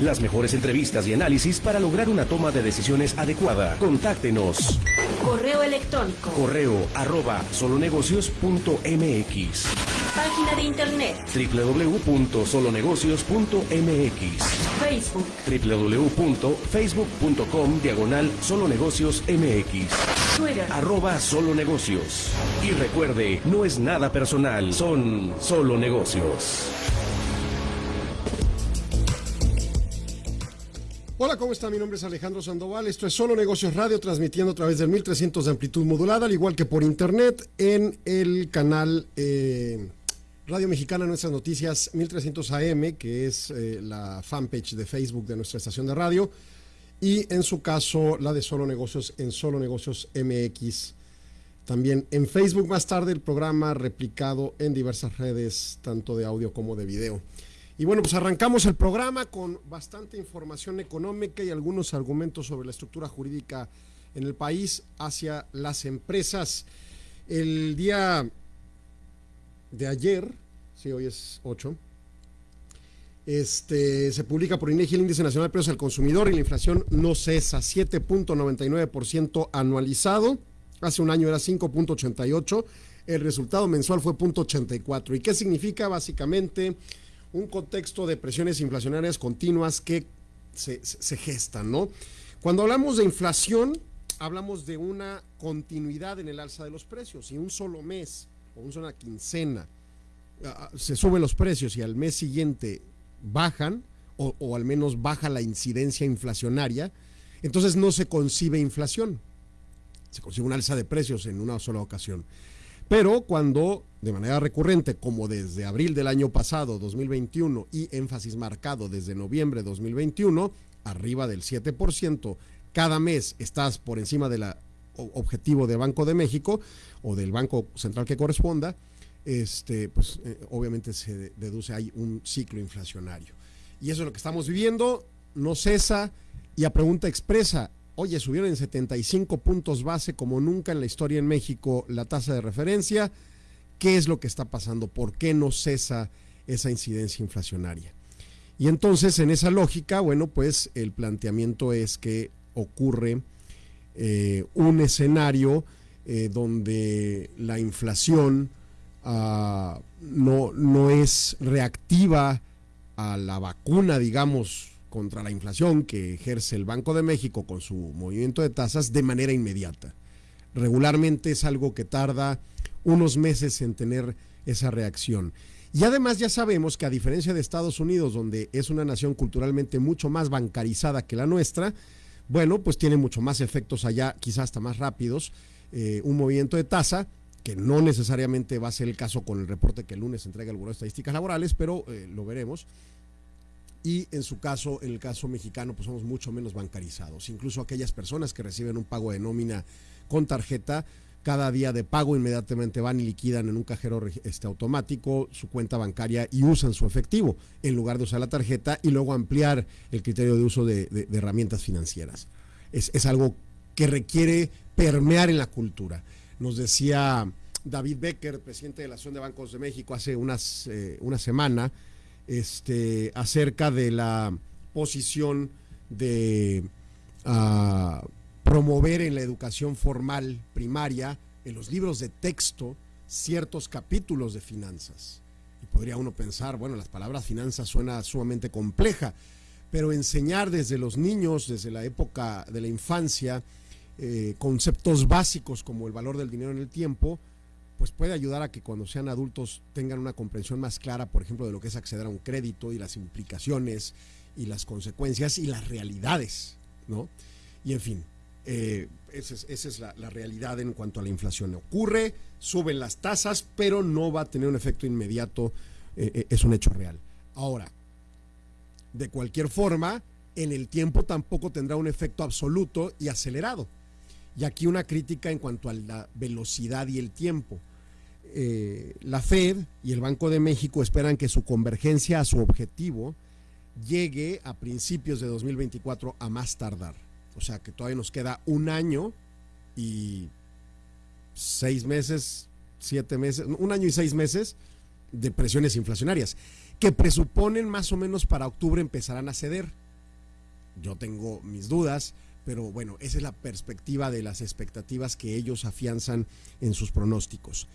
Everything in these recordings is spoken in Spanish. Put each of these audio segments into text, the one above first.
Las mejores entrevistas y análisis para lograr una toma de decisiones adecuada. Contáctenos. Correo electrónico. Correo arroba solonegocios.mx. Página de internet. www.solonegocios.mx. Facebook. www.facebook.com diagonal solonegocios mx. Twitter. Arroba solo negocios. Y recuerde, no es nada personal, son solo negocios. Hola, ¿cómo está? Mi nombre es Alejandro Sandoval. Esto es Solo Negocios Radio, transmitiendo a través del 1300 de amplitud modulada, al igual que por internet en el canal eh, Radio Mexicana Nuestras Noticias 1300 AM, que es eh, la fanpage de Facebook de nuestra estación de radio, y en su caso la de Solo Negocios en Solo Negocios MX. También en Facebook más tarde el programa replicado en diversas redes, tanto de audio como de video. Y bueno, pues arrancamos el programa con bastante información económica y algunos argumentos sobre la estructura jurídica en el país hacia las empresas. El día de ayer, sí, hoy es 8, este, se publica por INEGI el Índice Nacional de Precios al Consumidor y la inflación no cesa, 7.99% anualizado, hace un año era 5.88%, el resultado mensual fue 0.84%. ¿Y qué significa? Básicamente un contexto de presiones inflacionarias continuas que se, gestan, ¿no? Cuando hablamos de inflación, hablamos de una continuidad en el alza de los precios. y un solo mes o una quincena se suben los precios y al mes siguiente bajan, o, o al menos baja la incidencia inflacionaria, entonces no se concibe inflación. Se concibe un alza de precios en una sola ocasión. Pero cuando de manera recurrente, como desde abril del año pasado, 2021, y énfasis marcado desde noviembre de 2021, arriba del 7%, cada mes estás por encima del objetivo de Banco de México o del Banco Central que corresponda, este, pues eh, obviamente se deduce hay un ciclo inflacionario. Y eso es lo que estamos viviendo, no cesa, y a pregunta expresa, Oye, subieron en 75 puntos base como nunca en la historia en México la tasa de referencia. ¿Qué es lo que está pasando? ¿Por qué no cesa esa incidencia inflacionaria? Y entonces, en esa lógica, bueno, pues el planteamiento es que ocurre eh, un escenario eh, donde la inflación uh, no, no es reactiva a la vacuna, digamos, contra la inflación que ejerce el Banco de México con su movimiento de tasas de manera inmediata. Regularmente es algo que tarda unos meses en tener esa reacción. Y además ya sabemos que a diferencia de Estados Unidos, donde es una nación culturalmente mucho más bancarizada que la nuestra, bueno, pues tiene mucho más efectos allá, quizás hasta más rápidos, eh, un movimiento de tasa, que no necesariamente va a ser el caso con el reporte que el lunes entrega el Buró de Estadísticas Laborales, pero eh, lo veremos y en su caso, en el caso mexicano, pues somos mucho menos bancarizados. Incluso aquellas personas que reciben un pago de nómina con tarjeta, cada día de pago inmediatamente van y liquidan en un cajero este, automático su cuenta bancaria y usan su efectivo en lugar de usar la tarjeta y luego ampliar el criterio de uso de, herramientas financieras. Es, algo que requiere permear en la cultura. Nos decía David Becker, presidente de la Asociación de Bancos de México, hace unas, eh, una semana, este, acerca de la posición de uh, promover en la educación formal primaria, en los libros de texto, ciertos capítulos de finanzas. Y podría uno pensar, bueno, las palabras finanzas suena sumamente compleja, pero enseñar desde los niños, desde la época de la infancia, eh, conceptos básicos como el valor del dinero en el tiempo, pues puede ayudar a que cuando sean adultos tengan una comprensión más clara, por ejemplo, de lo que es acceder a un crédito y las implicaciones y las consecuencias y las realidades, ¿no? Y en fin, eh, esa es, la, realidad en cuanto a la inflación. Ocurre, suben las tasas, pero no va a tener un efecto inmediato, eh, eh, es un hecho real. Ahora, de cualquier forma, en el tiempo tampoco tendrá un efecto absoluto y acelerado. Y aquí una crítica en cuanto a la velocidad y el tiempo. Eh, la Fed y el Banco de México esperan que su convergencia a su objetivo llegue a principios de 2024 a más tardar. O sea que todavía nos queda un año y seis meses, siete meses, un año y seis meses de presiones inflacionarias. que presuponen más o menos para octubre empezarán a ceder. Yo tengo mis dudas, pero bueno, esa es la perspectiva de las expectativas que ellos afianzan en sus pronósticos.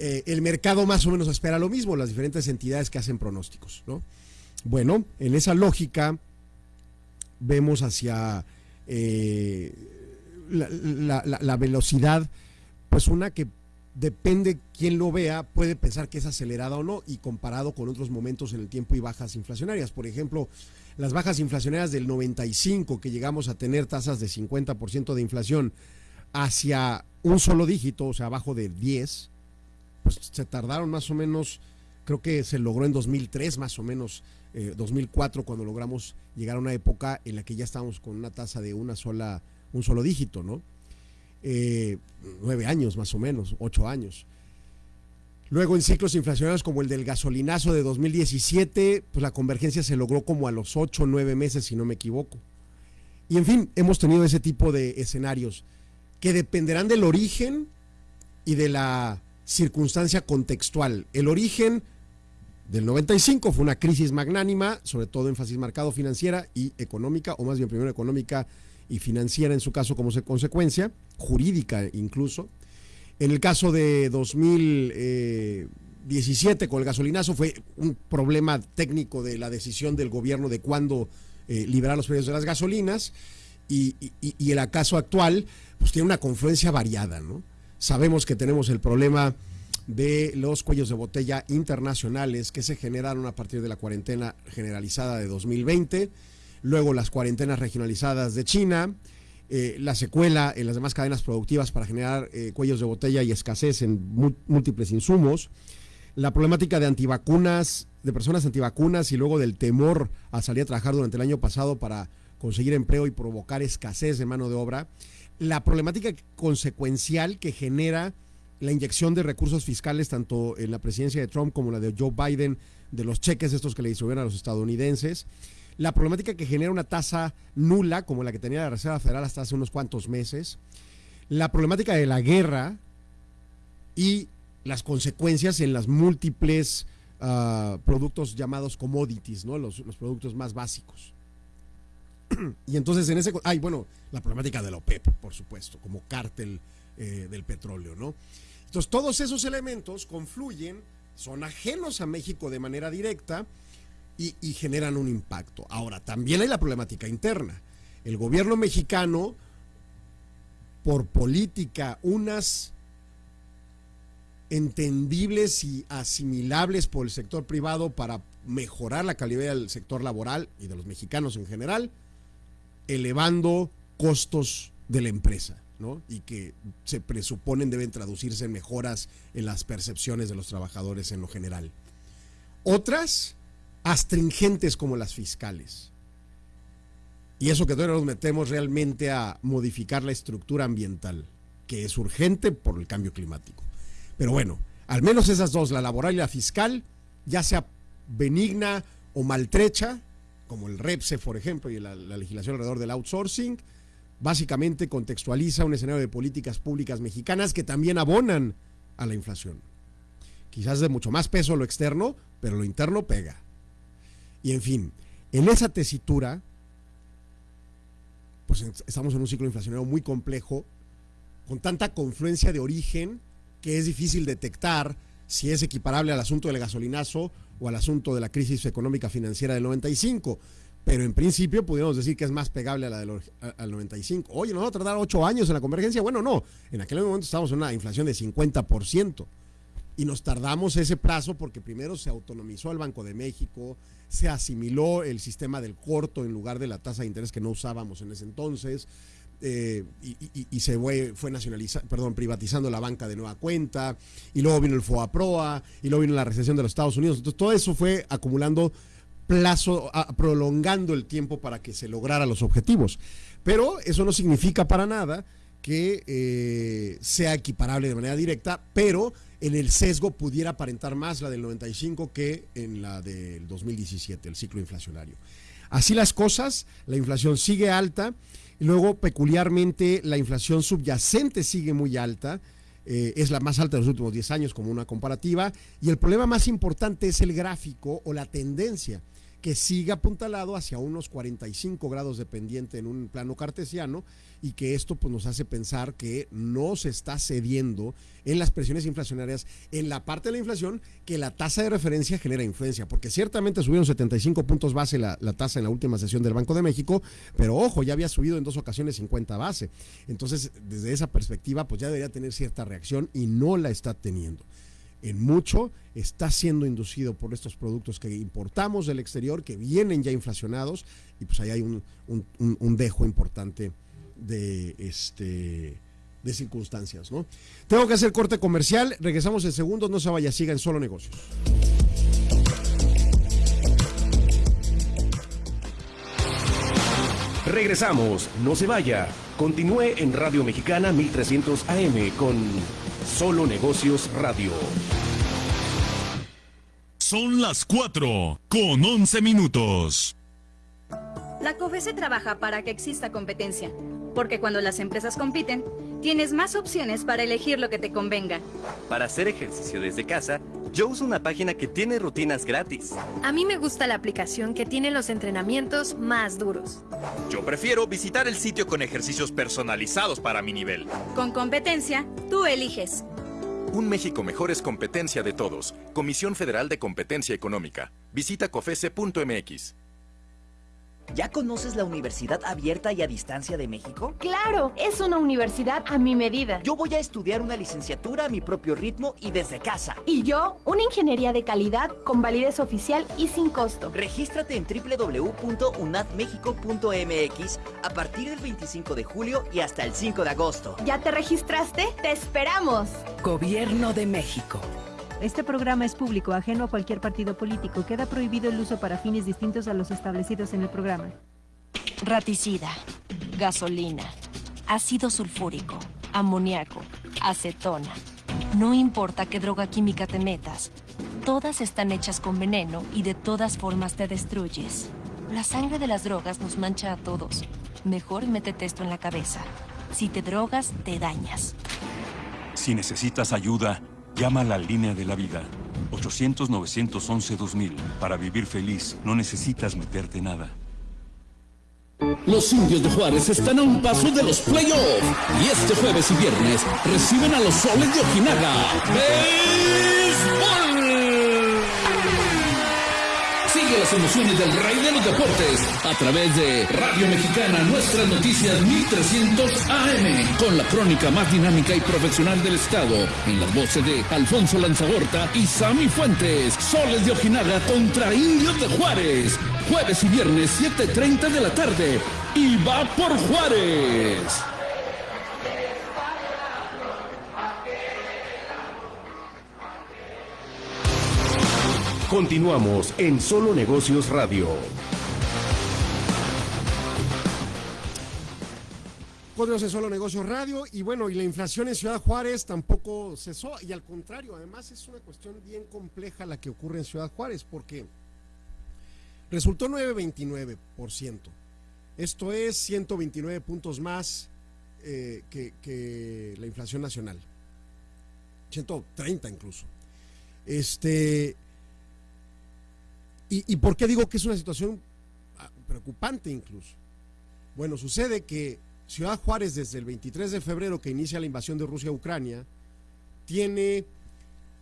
Eh, el mercado más o menos espera lo mismo, las diferentes entidades que hacen pronósticos, ¿no? Bueno, en esa lógica vemos hacia eh, la, la, velocidad, pues una que depende quién lo vea, puede pensar que es acelerada o no, y comparado con otros momentos en el tiempo y bajas inflacionarias. Por ejemplo, las bajas inflacionarias del 95, que llegamos a tener tasas de 50% de inflación, hacia un solo dígito, o sea, abajo de 10, pues se tardaron más o menos, creo que se logró en 2003 más o menos, 2004, eh, cuando logramos llegar a una época en la que ya estábamos con una tasa de una sola, un solo dígito, ¿no? Eh, nueve años más o menos, ocho años. Luego en ciclos inflacionarios como el del gasolinazo de 2017, pues la convergencia se logró como a los ocho o nueve meses, si no me equivoco. Y en fin, hemos tenido ese tipo de escenarios que dependerán del origen y de la circunstancia contextual. El origen del 95 fue una crisis magnánima, sobre todo énfasis marcado financiera y económica, o más bien primero económica y financiera en su caso como consecuencia, jurídica incluso. En el caso de 2017 con el gasolinazo fue un problema técnico de la decisión del gobierno de cuándo eh, liberar los precios de las gasolinas y, el acaso actual pues tiene una confluencia variada, ¿no? Sabemos que tenemos el problema de los cuellos de botella internacionales que se generaron a partir de la cuarentena generalizada de 2020, luego las cuarentenas regionalizadas de China, eh, la secuela en las demás cadenas productivas para generar eh, cuellos de botella y escasez en múltiples insumos, la problemática de antivacunas, de personas antivacunas y luego del temor a salir a trabajar durante el año pasado para conseguir empleo y provocar escasez de mano de obra, la problemática consecuencial que genera la inyección de recursos fiscales tanto en la presidencia de Trump como la de Joe Biden, de los cheques estos que le distribuyen a los estadounidenses, la problemática que genera una tasa nula como la que tenía la Reserva Federal hasta hace unos cuantos meses, la problemática de la guerra y las consecuencias en las múltiples ah, productos llamados commodities, ¿no? Los, productos más básicos. Y entonces en ese... Ay, bueno, la problemática de la OPEP, por supuesto, como cártel eh, del petróleo, ¿no? Entonces todos esos elementos confluyen, son ajenos a México de manera directa, y, generan un impacto. Ahora, también hay la problemática interna. El gobierno mexicano, por política, unas entendibles y asimilables por el sector privado para mejorar la calidad del sector laboral y de los mexicanos en general, elevando costos de la empresa, ¿no? Y que se presuponen deben traducirse en mejoras en las percepciones de los trabajadores en lo general. Otras astringentes como las fiscales. Y eso que todavía nos metemos realmente a modificar la estructura ambiental, que es urgente por el cambio climático. Pero bueno, al menos esas dos, la laboral y la fiscal, ya sea benigna o maltrecha, como el REPSE, por ejemplo, y la, la legislación alrededor del outsourcing, básicamente contextualiza un escenario de políticas públicas mexicanas que también abonan a la inflación. Quizás de mucho más peso lo externo, pero lo interno pega. Y en fin, en esa tesitura, pues estamos en un ciclo inflacionario muy complejo, con tanta confluencia de origen que es difícil detectar si es equiparable al asunto del gasolinazo o al asunto de la crisis económica financiera del 95. Pero en principio podríamos decir que es más pegable a la del al 95. Oye, ¿nos va a tardar ocho años en la convergencia? Bueno, no. En aquel momento estábamos en una inflación de 50% y nos tardamos ese plazo porque primero se autonomizó el Banco de México, se asimiló el sistema del corto en lugar de la tasa de interés que no usábamos en ese entonces. Eh, y, se fue, fue nacionalizando, perdón, privatizando la banca de nueva cuenta, y luego vino el FOA-PROA, y luego vino la recesión de los Estados Unidos. Entonces, todo eso fue acumulando plazo, prolongando el tiempo para que se lograra los objetivos. Pero eso no significa para nada que eh, sea equiparable de manera directa, pero en el sesgo pudiera aparentar más la del 95 que en la del 2017, el ciclo inflacionario. Así las cosas, la inflación sigue alta, luego peculiarmente la inflación subyacente sigue muy alta, eh, es la más alta de los últimos 10 años como una comparativa. Y el problema más importante es el gráfico o la tendencia que siga apuntalado hacia unos 45 grados de pendiente en un plano cartesiano y que esto pues, nos hace pensar que no se está cediendo en las presiones inflacionarias en la parte de la inflación que la tasa de referencia genera influencia, porque ciertamente subieron 75 puntos base la, la tasa en la última sesión del Banco de México, pero ojo, ya había subido en dos ocasiones 50 base. Entonces, desde esa perspectiva, pues ya debería tener cierta reacción y no la está teniendo en mucho está siendo inducido por estos productos que importamos del exterior, que vienen ya inflacionados, y pues ahí hay un, un, un dejo importante de este de circunstancias, ¿no? Tengo que hacer corte comercial, regresamos en segundos, no se vaya, siga en solo negocios. Regresamos, no se vaya. Continúe en Radio Mexicana 1300 AM con Solo Negocios Radio. Son las 4 con 11 minutos. La COFESE trabaja para que exista competencia, porque cuando las empresas compiten, tienes más opciones para elegir lo que te convenga. Para hacer ejercicio desde casa, yo uso una página que tiene rutinas gratis. A mí me gusta la aplicación que tiene los entrenamientos más duros. Yo prefiero visitar el sitio con ejercicios personalizados para mi nivel. Con competencia, tú eliges. Un México mejor es competencia de todos. Comisión Federal de Competencia Económica. Visita cofese.mx. ¿Ya conoces la Universidad Abierta y a Distancia de México? Claro, es una universidad a mi medida. Yo voy a estudiar una licenciatura a mi propio ritmo y desde casa. Y yo, una ingeniería de calidad con validez oficial y sin costo. Regístrate en www.unadmexico.mx a partir del 25 de julio y hasta el 5 de agosto. ¿Ya te registraste? ¡Te esperamos! Gobierno de México. Este programa es público, ajeno a cualquier partido político. Queda prohibido el uso para fines distintos a los establecidos en el programa. Raticida, gasolina, ácido sulfúrico, amoníaco, acetona. No importa qué droga química te metas, todas están hechas con veneno y de todas formas te destruyes. La sangre de las drogas nos mancha a todos. Mejor métete esto en la cabeza. Si te drogas, te dañas. Si necesitas ayuda, Llama a la línea de la vida. 800-911-2000. Para vivir feliz, no necesitas meterte nada. Los indios de Juárez están a un paso de los playoffs. Y este jueves y viernes reciben a los soles de Ojinaga. Las emociones del rey de los deportes a través de Radio Mexicana Nuestras Noticias 1300 AM con la crónica más dinámica y profesional del estado en las voces de Alfonso Lanzagorta y Sami Fuentes. Soles de Ojinaga contra Indios de Juárez. Jueves y viernes 7.30 de la tarde. Y va por Juárez. Continuamos en Solo Negocios Radio. Continuamos en Solo Negocios Radio y bueno, y la inflación en Ciudad Juárez tampoco cesó y al contrario, además es una cuestión bien compleja la que ocurre en Ciudad Juárez porque resultó 9.29%. Esto es 129 puntos más eh, que, que la inflación nacional. 130 incluso. Este, ¿Y, ¿Y, por qué digo que es una situación preocupante incluso? Bueno, sucede que Ciudad Juárez desde el 23 de febrero que inicia la invasión de Rusia a Ucrania, tiene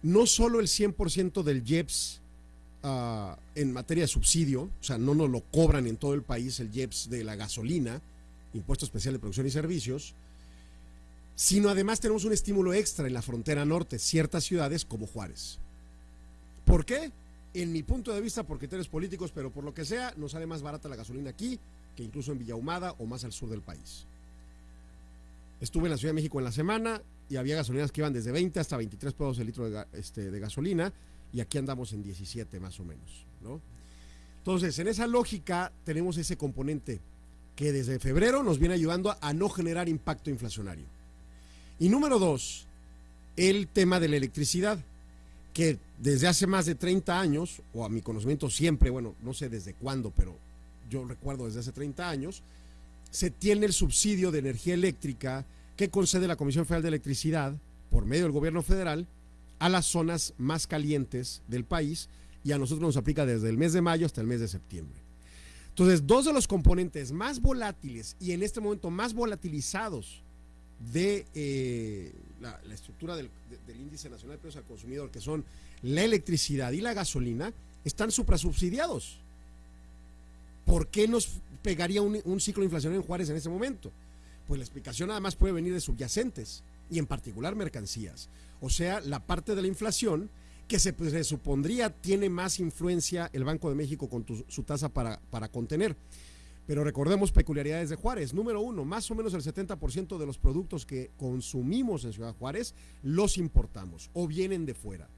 no solo el 100% del IEPS uh, en materia de subsidio, o sea, no nos lo cobran en todo el país el IEPS de la gasolina, Impuesto Especial de Producción y Servicios, sino además tenemos un estímulo extra en la frontera norte, ciertas ciudades como Juárez. ¿Por qué? En mi punto de vista, por criterios políticos, pero por lo que sea, nos sale más barata la gasolina aquí que incluso en Villahumada o más al sur del país. Estuve en la Ciudad de México en la semana y había gasolinas que iban desde 20 hasta 23 pesos el litro de, este, de gasolina y aquí andamos en 17 más o menos, ¿no? Entonces, en esa lógica tenemos ese componente que desde febrero nos viene ayudando a, a no generar impacto inflacionario. Y número dos, el tema de la electricidad que desde hace más de 30 años, o a mi conocimiento siempre, bueno, no sé desde cuándo, pero yo recuerdo desde hace 30 años, se tiene el subsidio de energía eléctrica que concede la Comisión Federal de Electricidad por medio del gobierno federal a las zonas más calientes del país y a nosotros nos aplica desde el mes de mayo hasta el mes de septiembre. Entonces, dos de los componentes más volátiles y en este momento más volatilizados de eh, la, estructura del, índice nacional de precios al consumidor, que son la electricidad y la gasolina, están suprasubsidiados. ¿Por qué nos pegaría un, un ciclo inflacionario en Juárez en ese momento? Pues la explicación además puede venir de subyacentes y en particular mercancías. O sea, la parte de la inflación que se pues, supondría tiene más influencia el Banco de México con su tasa para, para contener. Pero recordemos peculiaridades de Juárez. Número uno, más o menos el 70% de los productos que consumimos en Ciudad Juárez los importamos o vienen de fuera.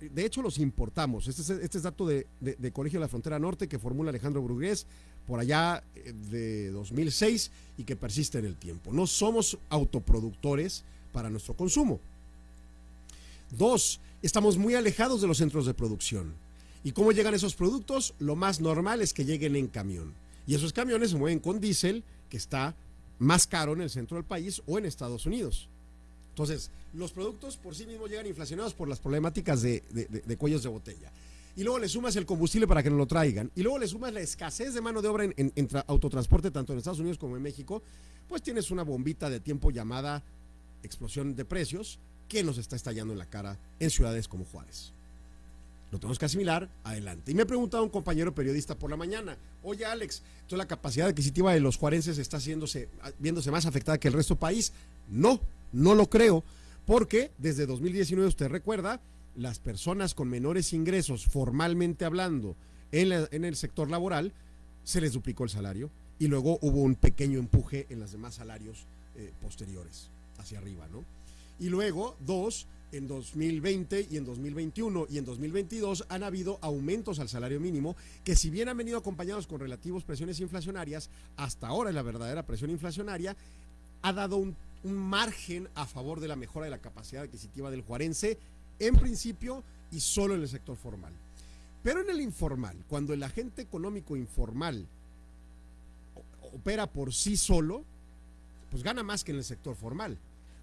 De hecho, los importamos. Este es, este es dato de, Colegio de la Frontera Norte que formula Alejandro Brugués por allá eh, de 2006 y que persiste en el tiempo. No somos autoproductores para nuestro consumo. Dos, estamos muy alejados de los centros de producción. ¿Y cómo llegan esos productos? Lo más normal es que lleguen en camión. Y esos camiones se mueven con diésel, que está más caro en el centro del país o en Estados Unidos. Entonces, los productos por sí mismos llegan inflacionados por las problemáticas de, cuellos de botella. Y luego le sumas el combustible para que nos lo traigan. Y luego le sumas la escasez de mano de obra en, en autotransporte, tanto en Estados Unidos como en México. Pues tienes una bombita de tiempo llamada explosión de precios que nos está estallando en la cara en ciudades como Juárez. Tenemos que asimilar, adelante. Y me ha preguntado un compañero periodista por la mañana, oye Alex, ¿entonces la capacidad adquisitiva de los juarenses está haciéndose, viéndose más afectada que el resto del país? No, no lo creo, porque desde 2019 usted recuerda, las personas con menores ingresos, formalmente hablando, en, el sector laboral, se les duplicó el salario y luego hubo un pequeño empuje en los demás salarios eh, posteriores, hacia arriba, ¿no? Y luego, dos, en 2020 y en 2021 y en 2022 han habido aumentos al salario mínimo que si bien han venido acompañados con relativos presiones inflacionarias, hasta ahora la verdadera presión inflacionaria ha dado un, margen a favor de la mejora de la capacidad adquisitiva del juarense, en principio y solo en el sector formal. Pero en el informal, cuando el agente económico informal opera por sí solo, pues gana más que en el sector formal.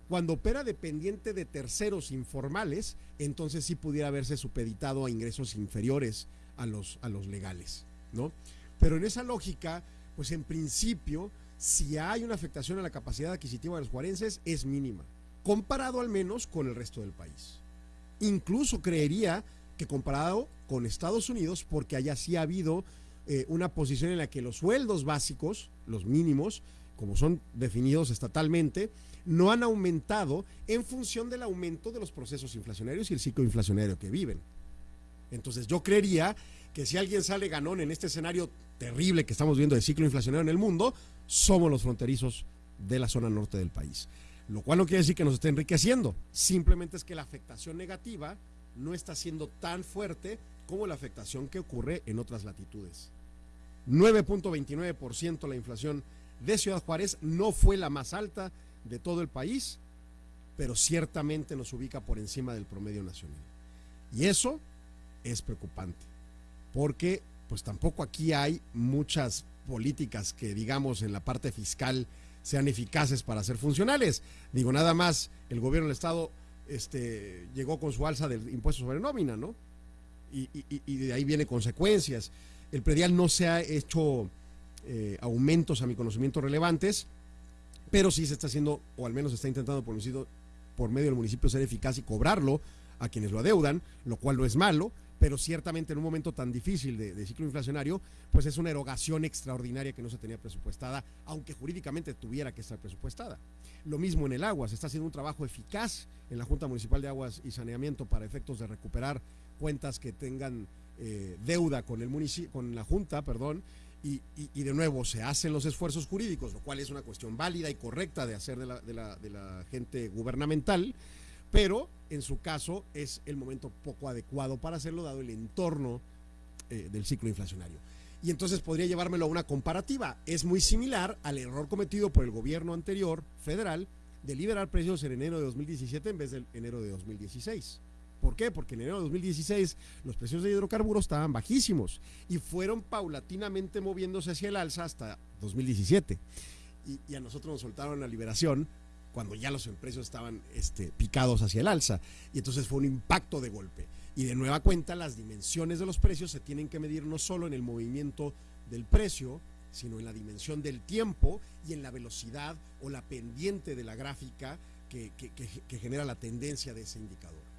Cuando opera dependiente de terceros informales, entonces sí pudiera haberse supeditado a ingresos inferiores a los, a los legales, ¿no? Pero en esa lógica, pues en principio, si hay una afectación a la capacidad adquisitiva de los juarenses, es mínima, comparado al menos con el resto del país. Incluso creería que comparado con Estados Unidos, porque allá sí ha habido eh, una posición en la que los sueldos básicos, los mínimos, como son definidos estatalmente, no han aumentado en función del aumento de los procesos inflacionarios y el ciclo inflacionario que viven. Entonces yo creería que si alguien sale ganón en este escenario terrible que estamos viendo de ciclo inflacionario en el mundo, somos los fronterizos de la zona norte del país. Lo cual no quiere decir que nos esté enriqueciendo, simplemente es que la afectación negativa no está siendo tan fuerte como la afectación que ocurre en otras latitudes. 9.29% la inflación de Ciudad Juárez no fue la más alta de todo el país, pero ciertamente nos ubica por encima del promedio nacional. Y eso es preocupante, porque pues tampoco aquí hay muchas políticas que digamos en la parte fiscal sean eficaces para ser funcionales. Digo, nada más el gobierno del Estado este, llegó con su alza del impuesto sobre nómina, ¿no? Y, de ahí viene consecuencias. El predial no se ha hecho eh, aumentos a mi conocimiento relevantes, pero sí se está haciendo, o al menos se está intentando por, por medio del municipio ser eficaz y cobrarlo a quienes lo adeudan, lo cual no es malo, pero ciertamente en un momento tan difícil de, ciclo inflacionario, pues es una erogación extraordinaria que no se tenía presupuestada, aunque jurídicamente tuviera que estar presupuestada. Lo mismo en el agua, se está haciendo un trabajo eficaz en la Junta Municipal de Aguas y Saneamiento para efectos de recuperar cuentas que tengan eh, deuda con, el con la Junta, perdón, y, de nuevo se hacen los esfuerzos jurídicos, lo cual es una cuestión válida y correcta de hacer de la, de la, de la gente gubernamental, pero en su caso es el momento poco adecuado para hacerlo dado el entorno eh, del ciclo inflacionario. Y entonces podría llevármelo a una comparativa. Es muy similar al error cometido por el gobierno anterior, federal, de liberar precios en enero de 2017 en vez de enero de 2016. ¿Por qué? Porque en enero de 2016 los precios de hidrocarburos estaban bajísimos y fueron paulatinamente moviéndose hacia el alza hasta 2017. Y, a nosotros nos soltaron la liberación cuando ya los precios estaban este, picados hacia el alza. Y entonces fue un impacto de golpe. Y de nueva cuenta, las dimensiones de los precios se tienen que medir no solo en el movimiento del precio, sino en la dimensión del tiempo y en la velocidad o la pendiente de la gráfica que, que genera la tendencia de ese indicador.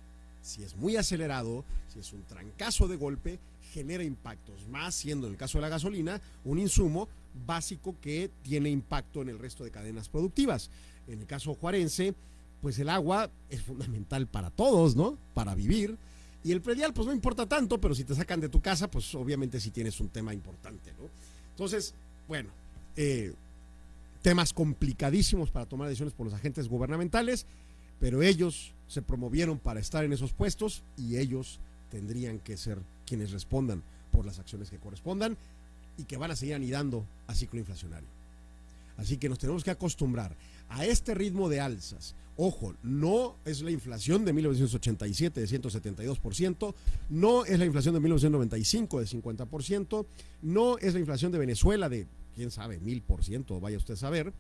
Si es muy acelerado, si es un trancazo de golpe, genera impactos, más siendo en el caso de la gasolina un insumo básico que tiene impacto en el resto de cadenas productivas. En el caso juarense, pues el agua es fundamental para todos, ¿no? Para vivir. Y el predial, pues no importa tanto, pero si te sacan de tu casa, pues obviamente sí tienes un tema importante, ¿no? Entonces, bueno, eh, temas complicadísimos para tomar decisiones por los agentes gubernamentales, pero ellos se promovieron para estar en esos puestos y ellos tendrían que ser quienes respondan por las acciones que correspondan y que van a seguir anidando a ciclo inflacionario. Así que nos tenemos que acostumbrar a este ritmo de alzas. Ojo, no es la inflación de 1987 de 172%, no es la inflación de 1995 de 50%, no es la inflación de Venezuela de, quién sabe, mil por ciento, vaya usted a saber.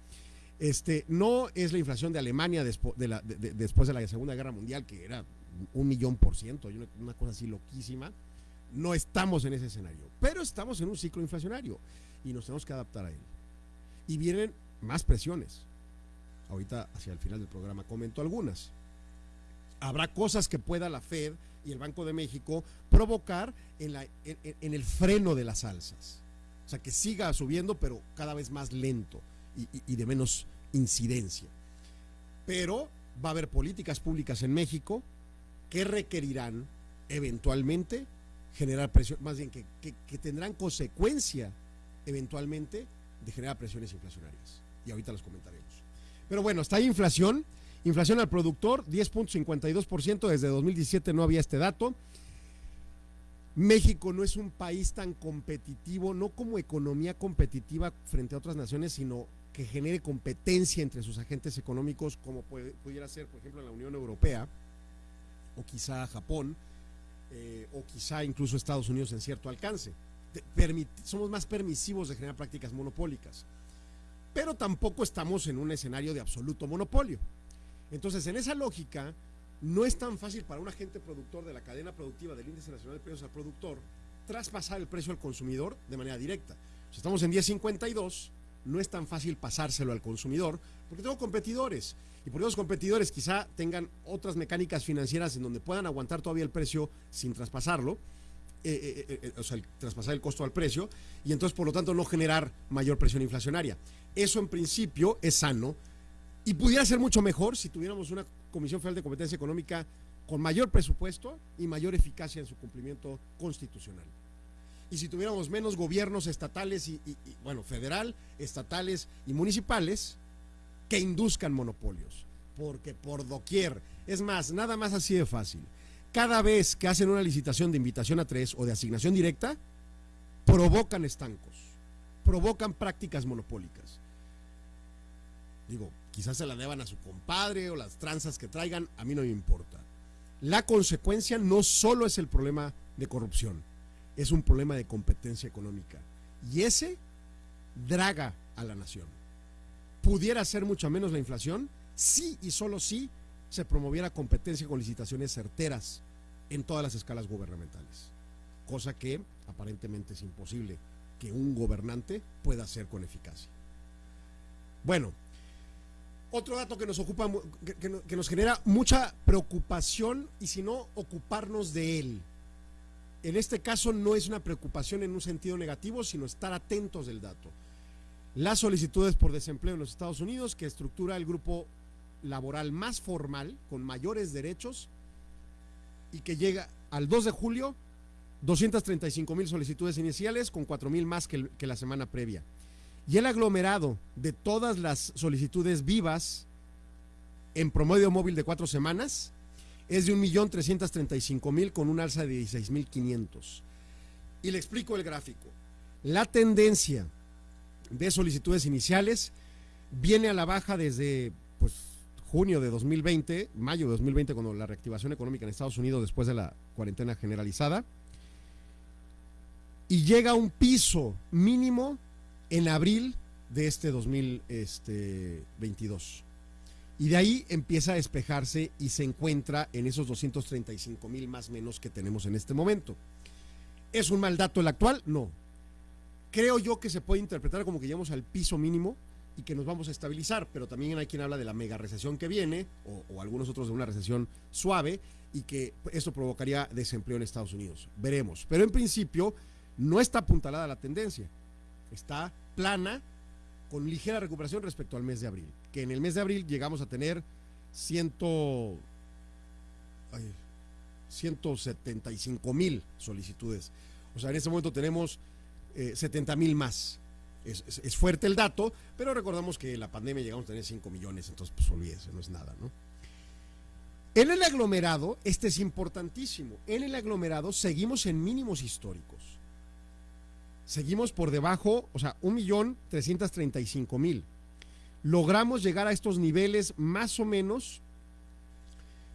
Este, no es la inflación de Alemania después de, la, después de la Segunda Guerra Mundial, que era un millón por ciento, una cosa así loquísima. No estamos en ese escenario, pero estamos en un ciclo inflacionario y nos tenemos que adaptar a él. Y vienen más presiones. Ahorita, hacia el final del programa, comento algunas. Habrá cosas que pueda la Fed y el Banco de México provocar en, la, en, el freno de las alzas. O sea, que siga subiendo, pero cada vez más lento y de menos incidencia. Pero va a haber políticas públicas en México que requerirán eventualmente generar presión, más bien que, tendrán consecuencia eventualmente de generar presiones inflacionarias. Y ahorita los comentaremos. Pero bueno, está ahí inflación. Inflación al productor, 10.52%. Desde 2017 no había este dato. México no es un país tan competitivo, no como economía competitiva frente a otras naciones, sino que genere competencia entre sus agentes económicos, como pudiera ser, por ejemplo, en la Unión Europea o quizá Japón eh, o quizá incluso Estados Unidos en cierto alcance. somos más permisivos de generar prácticas monopólicas, pero tampoco estamos en un escenario de absoluto monopolio. Entonces, en esa lógica, no es tan fácil para un agente productor de la cadena productiva del Índice Nacional de Precios al Productor traspasar el precio al consumidor de manera directa. Si estamos en 1052, no es tan fácil pasárselo al consumidor porque tengo competidores y por los competidores quizá tengan otras mecánicas financieras en donde puedan aguantar todavía el precio sin traspasarlo, eh, eh, eh, o sea, traspasar el costo al precio, y entonces por lo tanto no generar mayor presión inflacionaria. Eso en principio es sano y pudiera ser mucho mejor si tuviéramos una Comisión Federal de Competencia Económica con mayor presupuesto y mayor eficacia en su cumplimiento constitucional. Y si tuviéramos menos gobiernos estatales y bueno, federal, estatales y municipales, que induzcan monopolios, porque por doquier, es más, nada más así de fácil. Cada vez que hacen una licitación de invitación a tres o de asignación directa, provocan estancos, provocan prácticas monopólicas. Digo, quizás se la deban a su compadre o las tranzas que traigan, a mí no me importa. La consecuencia no solo es el problema de corrupción, es un problema de competencia económica. Y ese draga a la nación pudiera ser mucho menos la inflación si y solo si se promoviera competencia con licitaciones certeras en todas las escalas gubernamentales, cosa que aparentemente es imposible que un gobernante pueda hacer con eficacia. Bueno, otro dato que nos ocupa, que nos genera mucha preocupación y si no, ocuparnos de él. En este caso no es una preocupación en un sentido negativo, sino estar atentos del dato las solicitudes por desempleo en los Estados Unidos, que estructura el grupo laboral más formal, con mayores derechos, y que llega al 2 de julio, 235 mil solicitudes iniciales, con 4 mil más que, que, la semana previa. Y el aglomerado de todas las solicitudes vivas en promedio móvil de cuatro semanas es de 1.335.000 con un alza de 16.500. Y le explico el gráfico. La tendencia de solicitudes iniciales viene a la baja desde pues, junio de 2020, mayo de 2020, cuando la reactivación económica en Estados Unidos después de la cuarentena generalizada, y llega a un piso mínimo en abril de este 2022. Y de ahí empieza a despejarse y se encuentra en esos 235 mil más menos que tenemos en este momento. ¿Es un mal dato el actual? No. Creo yo que se puede interpretar como que llegamos al piso mínimo y que nos vamos a estabilizar, pero también hay quien habla de la mega recesión que viene, o, o algunos otros de una recesión suave, y que esto provocaría desempleo en Estados Unidos. Veremos. Pero en principio no está apuntalada la tendencia. Está plana, con ligera recuperación respecto al mes de abril. Que en el mes de abril llegamos a tener ciento, ay, 175 mil solicitudes. O sea, en este momento tenemos eh, 70 mil más. Es fuerte el dato, pero recordamos que la pandemia llegamos a tener 5 millones, entonces pues olvídese, no es nada, ¿no? En el aglomerado, este es importantísimo, en el aglomerado seguimos en mínimos históricos. Seguimos por debajo, o sea, 1.335.000. Logramos llegar a estos niveles más o menos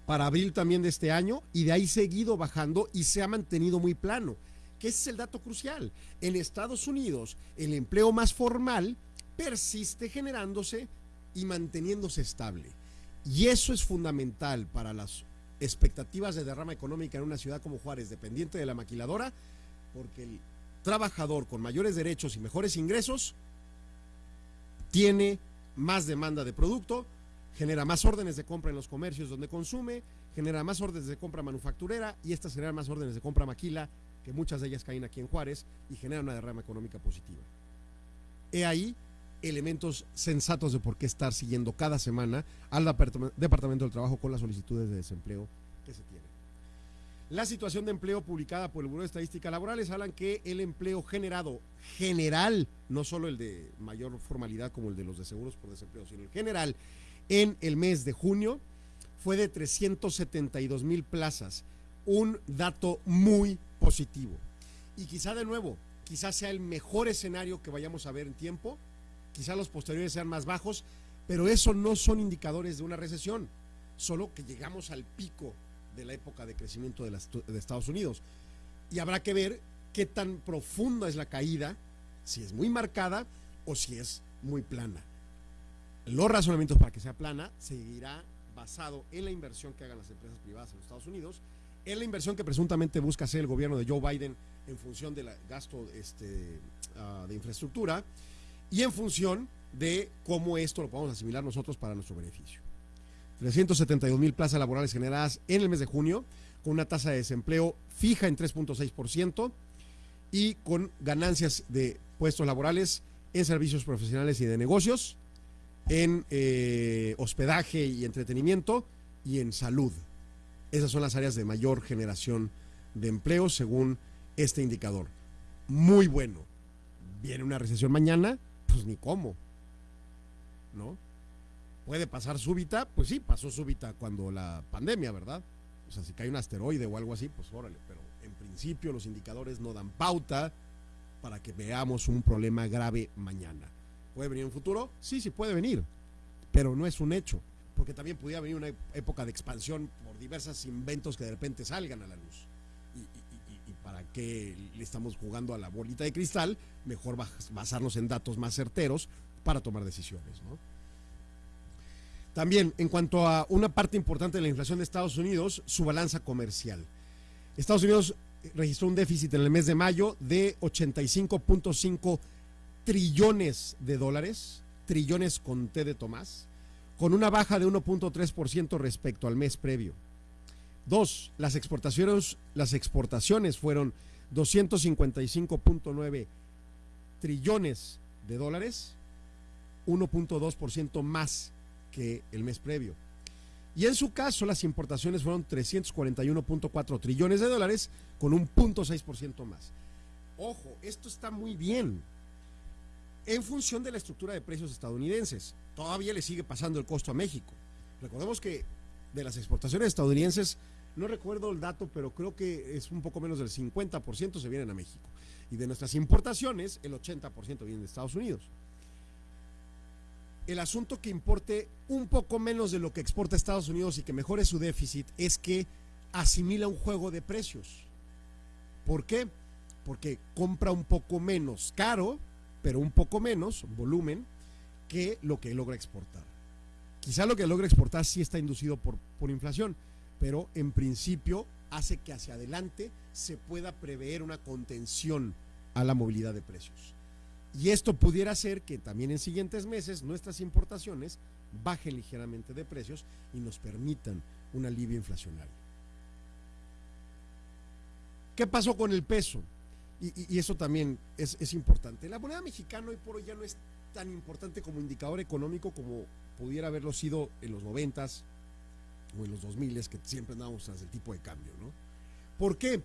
para abril también de este año y de ahí seguido bajando y se ha mantenido muy plano, que ese es el dato crucial. En Estados Unidos, el empleo más formal persiste generándose y manteniéndose estable. Y eso es fundamental para las expectativas de derrama económica en una ciudad como Juárez, dependiente de la maquiladora, porque el trabajador con mayores derechos y mejores ingresos tiene más demanda de producto, genera más órdenes de compra en los comercios donde consume, genera más órdenes de compra manufacturera y estas generan más órdenes de compra maquila, que muchas de ellas caen aquí en Juárez y generan una derrama económica positiva. He ahí elementos sensatos de por qué estar siguiendo cada semana al Departam- Departamento del Trabajo con las solicitudes de desempleo que se tienen. La situación de empleo publicada por el Buró de Estadística Laborales hablan que el empleo generado general, no solo el de mayor formalidad como el de los de seguros por desempleo, sino el general, en el mes de junio fue de 372 mil plazas, un dato muy positivo. Y quizá de nuevo, quizá sea el mejor escenario que vayamos a ver en tiempo, quizá los posteriores sean más bajos, pero eso no son indicadores de una recesión, solo que llegamos al pico de la época de crecimiento de, las- de Estados Unidos. Y habrá que ver qué tan profunda es la caída, si es muy marcada o si es muy plana. Los razonamientos para que sea plana seguirá basado en la inversión que hagan las empresas privadas en los Estados Unidos, en la inversión que presuntamente busca hacer el gobierno de Joe Biden en función del gasto este, ah, de infraestructura y en función de cómo esto lo podemos asimilar nosotros para nuestro beneficio. 372 mil plazas laborales generadas en el mes de junio, con una tasa de desempleo fija en 3.6% y con ganancias de puestos laborales en servicios profesionales y de negocios, en eh, hospedaje y entretenimiento y en salud. Esas son las áreas de mayor generación de empleo según este indicador. Muy bueno. Viene una recesión mañana, pues ni cómo. ¿No? Puede pasar súbita, pues sí, pasó súbita cuando la pandemia, ¿verdad? O sea, si cae un asteroide o algo así, pues órale, pero en principio los indicadores no dan pauta para que veamos un problema grave mañana. ¿Puede venir en un futuro? Sí, sí puede venir, pero no es un hecho, porque también podría venir una época de expansión por diversos inventos que de repente salgan a la luz. Y, y- y- para qué le estamos jugando a la bolita de cristal, mejor bas- basarnos en datos más certeros para tomar decisiones, ¿no? También, en cuanto a una parte importante de la inflación de Estados Unidos, su balanza comercial. Estados Unidos registró un déficit en el mes de mayo de 85.5 trillones de dólares, trillones con T de Tomás, con una baja de 1.3% respecto al mes previo. Dos, las exportaciones, las exportaciones fueron 255.9 trillones de dólares, 1.2% más que el mes previo. Y en su caso, las importaciones fueron 341.4 trillones de dólares, con un 0.6% más. Ojo, esto está muy bien. En función de la estructura de precios estadounidenses, todavía le sigue pasando el costo a México. Recordemos que de las exportaciones estadounidenses, no recuerdo el dato, pero creo que es un poco menos del 50% se vienen a México. Y de nuestras importaciones, el 80% vienen de Estados Unidos el asunto que importe un poco menos de lo que exporta Estados Unidos y que mejore su déficit es que asimila un juego de precios. ¿Por qué? Porque compra un poco menos caro, pero un poco menos volumen que lo que logra exportar. quizá lo que logra exportar sí está inducido por, por inflación, pero en principio hace que hacia adelante se pueda prever una contención a la movilidad de precios. Y esto pudiera hacer que también en siguientes meses nuestras importaciones bajen ligeramente de precios y nos permitan un alivio inflacionario. ¿Qué pasó con el peso? Y, eso también es, importante. La moneda mexicana hoy por hoy ya no es tan importante como indicador económico como pudiera haberlo sido en los noventas o en los 2000 que siempre andábamos tras el tipo de cambio, ¿no? ¿Por qué?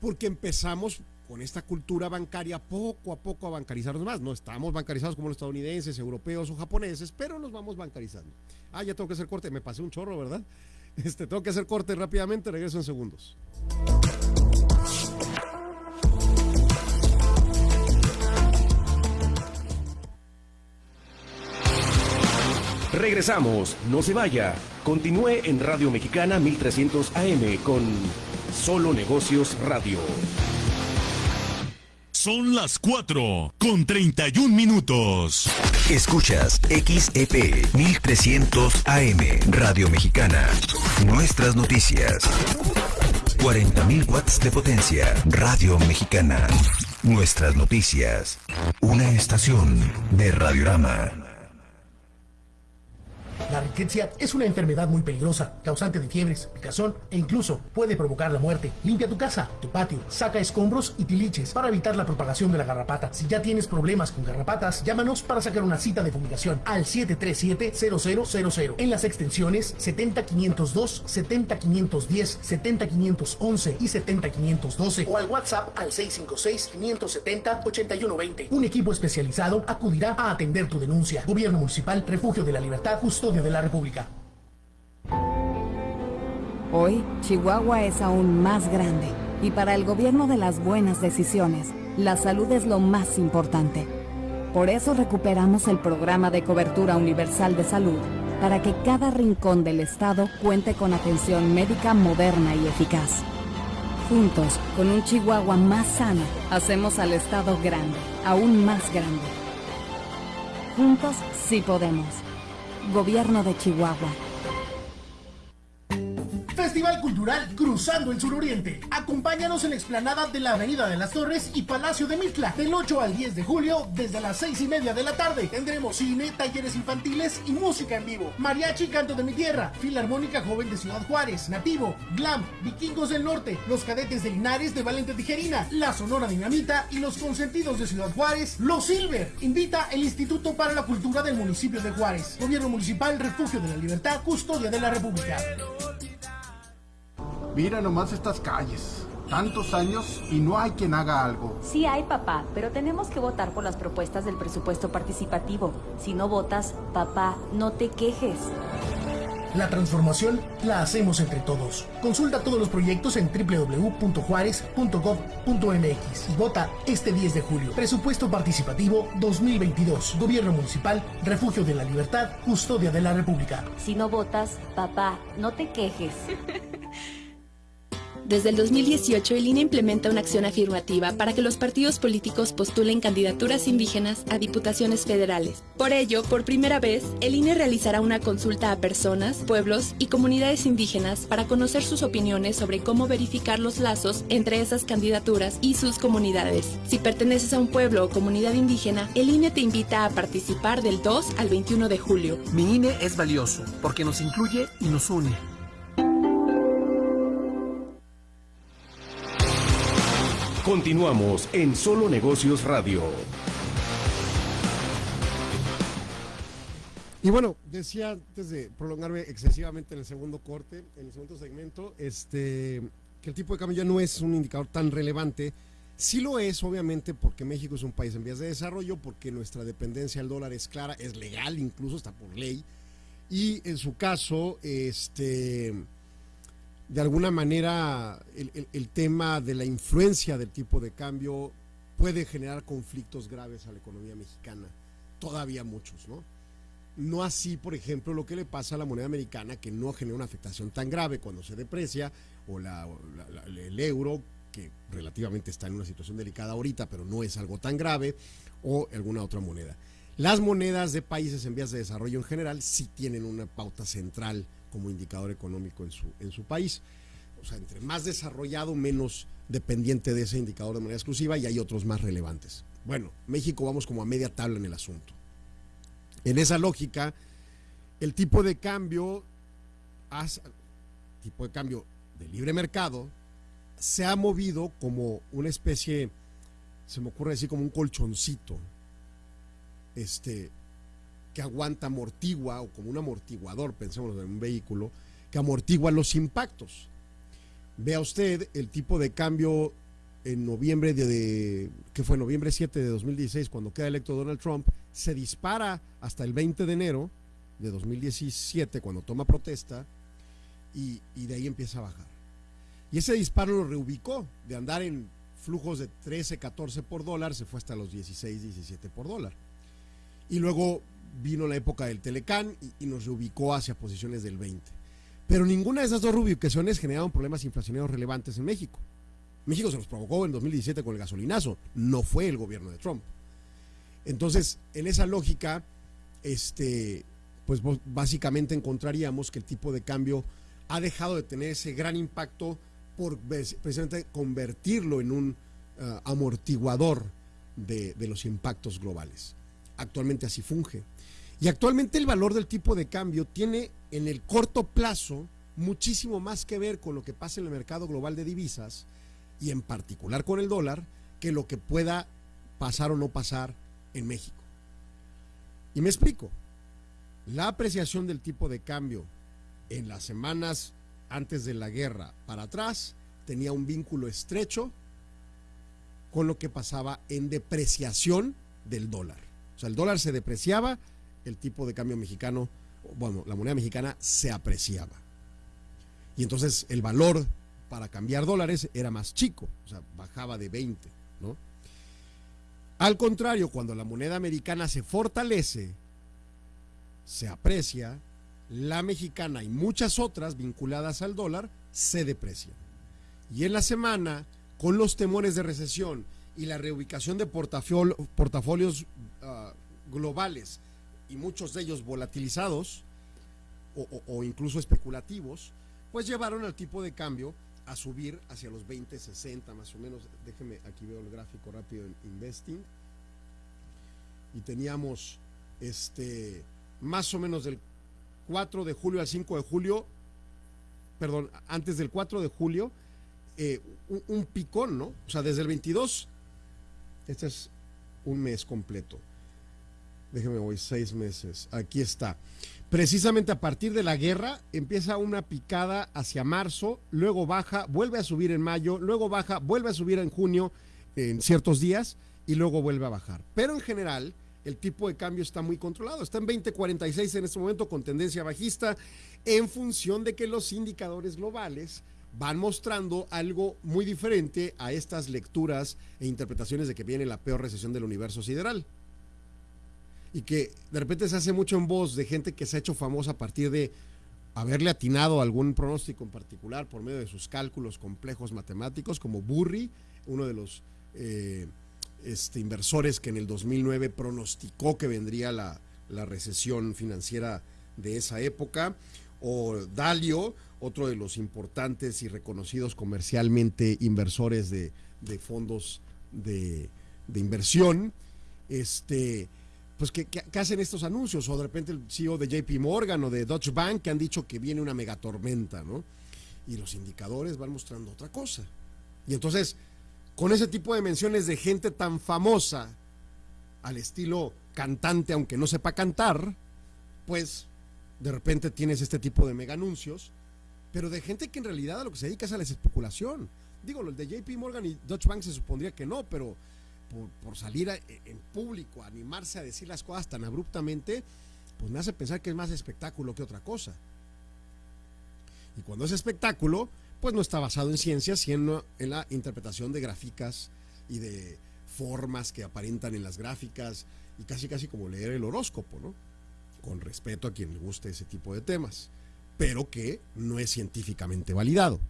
Porque empezamos con esta cultura bancaria poco a poco a bancarizarnos más. No estamos bancarizados como los estadounidenses, europeos o japoneses, pero nos vamos bancarizando. Ah, ya tengo que hacer corte, me pasé un chorro, ¿verdad? Este, tengo que hacer corte rápidamente, regreso en segundos. Regresamos, no se vaya. Continúe en Radio Mexicana 1300 AM con Solo Negocios Radio. Son las 4 con 31 minutos. Escuchas XEP 1300 AM Radio Mexicana. Nuestras noticias. 40.000 watts de potencia. Radio Mexicana. Nuestras noticias. Una estación de Radiorama. La riqueza es una enfermedad muy peligrosa, causante de fiebres, picazón e incluso puede provocar la muerte. Limpia tu casa, tu patio, saca escombros y tiliches para evitar la propagación de la garrapata. Si ya tienes problemas con garrapatas, llámanos para sacar una cita de fumigación al 737-0000 en las extensiones 70502, 70510, 70511 y 70512 o al WhatsApp al 656-570-8120. Un equipo especializado acudirá a atender tu denuncia. Gobierno Municipal, Refugio de la Libertad, Custodia de la República. Hoy, Chihuahua es aún más grande y para el gobierno de las buenas decisiones, la salud es lo más importante. Por eso recuperamos el programa de cobertura universal de salud para que cada rincón del estado cuente con atención médica moderna y eficaz. Juntos, con un Chihuahua más sano, hacemos al estado grande, aún más grande. Juntos sí podemos. Gobierno de Chihuahua. Festival Cultural Cruzando el Suroriente. Acompáñanos en la explanada de la Avenida de las Torres y Palacio de Mitla del 8 al 10 de julio desde las 6 y media de la tarde. Tendremos cine, talleres infantiles y música en vivo. Mariachi Canto de mi Tierra, Filarmónica Joven de Ciudad Juárez, Nativo, Glam, Vikingos del Norte, Los Cadetes de Linares de Valente Tijerina, La Sonora Dinamita y Los Consentidos de Ciudad Juárez, Los Silver. Invita el Instituto para la Cultura del municipio de Juárez. Gobierno Municipal, Refugio de la Libertad, Custodia de la República. Mira nomás estas calles. Tantos años y no hay quien haga algo. Sí hay, papá, pero tenemos que votar por las propuestas del presupuesto participativo. Si no votas, papá, no te quejes. La transformación la hacemos entre todos. Consulta todos los proyectos en www.juárez.gov.mx y vota este 10 de julio. Presupuesto participativo 2022. Gobierno municipal, refugio de la libertad, custodia de la República. Si no votas, papá, no te quejes. Desde el 2018, el INE implementa una acción afirmativa para que los partidos políticos postulen candidaturas indígenas a diputaciones federales. Por ello, por primera vez, el INE realizará una consulta a personas, pueblos y comunidades indígenas para conocer sus opiniones sobre cómo verificar los lazos entre esas candidaturas y sus comunidades. Si perteneces a un pueblo o comunidad indígena, el INE te invita a participar del 2 al 21 de julio. Mi INE es valioso porque nos incluye y nos une. Continuamos en Solo Negocios Radio. Y bueno, decía antes de prolongarme excesivamente en el segundo corte, en el segundo segmento, este, que el tipo de cambio ya no es un indicador tan relevante. Sí lo es, obviamente, porque México es un país en vías de desarrollo, porque nuestra dependencia al dólar es clara, es legal, incluso está por ley. Y en su caso, este de alguna manera el, tema de la influencia del tipo de cambio puede generar conflictos graves a la economía mexicana, todavía muchos, ¿no? No así, por ejemplo, lo que le pasa a la moneda americana, que no genera una afectación tan grave cuando se deprecia, o, el euro, que relativamente está en una situación delicada ahorita, pero no es algo tan grave, o alguna otra moneda. Las monedas de países en vías de desarrollo en general sí tienen una pauta central como indicador económico en su, en su país. O sea, entre más desarrollado, menos dependiente de ese indicador de manera exclusiva y hay otros más relevantes. Bueno, México vamos como a media tabla en el asunto. En esa lógica, el tipo de cambio, tipo de cambio de libre mercado, se ha movido como una especie, se me ocurre decir como un colchoncito, este, que aguanta, amortigua, o como un amortiguador, pensemos en un vehículo, que amortigua los impactos. Vea usted el tipo de cambio en noviembre de, que fue noviembre 7 de 2016, cuando queda electo Donald Trump, se dispara hasta el 20 de enero de 2017, cuando toma protesta, y, y de ahí empieza a bajar. Y ese disparo lo reubicó, de andar en flujos de 13, 14 por dólar, se fue hasta los 16, 17 por dólar. Y luego vino la época del Telecán y, nos reubicó hacia posiciones del 20. Pero ninguna de esas dos reubicaciones generaron problemas inflacionarios relevantes en México. México se los provocó en 2017 con el gasolinazo, no fue el gobierno de Trump. Entonces, en esa lógica, este, pues básicamente encontraríamos que el tipo de cambio ha dejado de tener ese gran impacto por precisamente convertirlo en un uh, amortiguador de los impactos globales. Actualmente así funge. Y actualmente el valor del tipo de cambio tiene en el corto plazo muchísimo más que ver con lo que pasa en el mercado global de divisas y en particular con el dólar que lo que pueda pasar o no pasar en México. Y me explico. La apreciación del tipo de cambio en las semanas antes de la guerra para atrás tenía un vínculo estrecho con lo que pasaba en depreciación del dólar. O sea, el dólar se depreciaba, el tipo de cambio mexicano, bueno, la moneda mexicana se apreciaba. Y entonces el valor para cambiar dólares era más chico, o sea, bajaba de 20, ¿no? Al contrario, cuando la moneda americana se fortalece, se aprecia, la mexicana y muchas otras vinculadas al dólar se deprecian. Y en la semana, con los temores de recesión y la reubicación de portafolios ah, globales y muchos de ellos volatilizados o, incluso especulativos, pues llevaron al tipo de cambio a subir hacia los 20, 60 más o menos. Déjeme, aquí veo el gráfico rápido en Investing. Y teníamos este más o menos del 4 de julio al 5 de julio, perdón, antes del 4 de julio, eh, un, picón, ¿no? O sea, desde el 22, este es un mes completo. Déjeme voy, seis meses. Aquí está. Precisamente a partir de la guerra empieza una picada hacia marzo, luego baja, vuelve a subir en mayo, luego baja, vuelve a subir en junio en ciertos días y luego vuelve a bajar. Pero en general, el tipo de cambio está muy controlado. Está en 20.46 en este momento con tendencia bajista en función de que los indicadores globales van mostrando algo muy diferente a estas lecturas e interpretaciones de que viene la peor recesión del universo sideral. Y que de repente se hace mucho en voz de gente que se ha hecho famosa a partir de haberle atinado algún pronóstico en particular por medio de sus cálculos complejos matemáticos, como Burry, uno de los eh, este, inversores que en el 2009 pronosticó que vendría la, recesión financiera de esa época, o Dalio, otro de los importantes y reconocidos comercialmente inversores de, fondos de, inversión, este, pues que, hacen estos anuncios, o de repente el CEO de JP Morgan o de Deutsche Bank que han dicho que viene una megatormenta, ¿no? Y los indicadores van mostrando otra cosa. Y entonces, con ese tipo de menciones de gente tan famosa, al estilo cantante, aunque no sepa cantar, pues de repente tienes este tipo de mega anuncios, pero de gente que en realidad a lo que se dedica es a la especulación. Digo, el de JP Morgan y Deutsche Bank se supondría que no, pero por, salir en público, animarse a decir las cosas tan abruptamente, pues me hace pensar que es más espectáculo que otra cosa. Y cuando es espectáculo, pues no está basado en ciencias, sino en la interpretación de gráficas y de formas que aparentan en las gráficas y casi casi como leer el horóscopo, ¿no? Con respeto a quien le guste ese tipo de temas, pero que no es científicamente validado.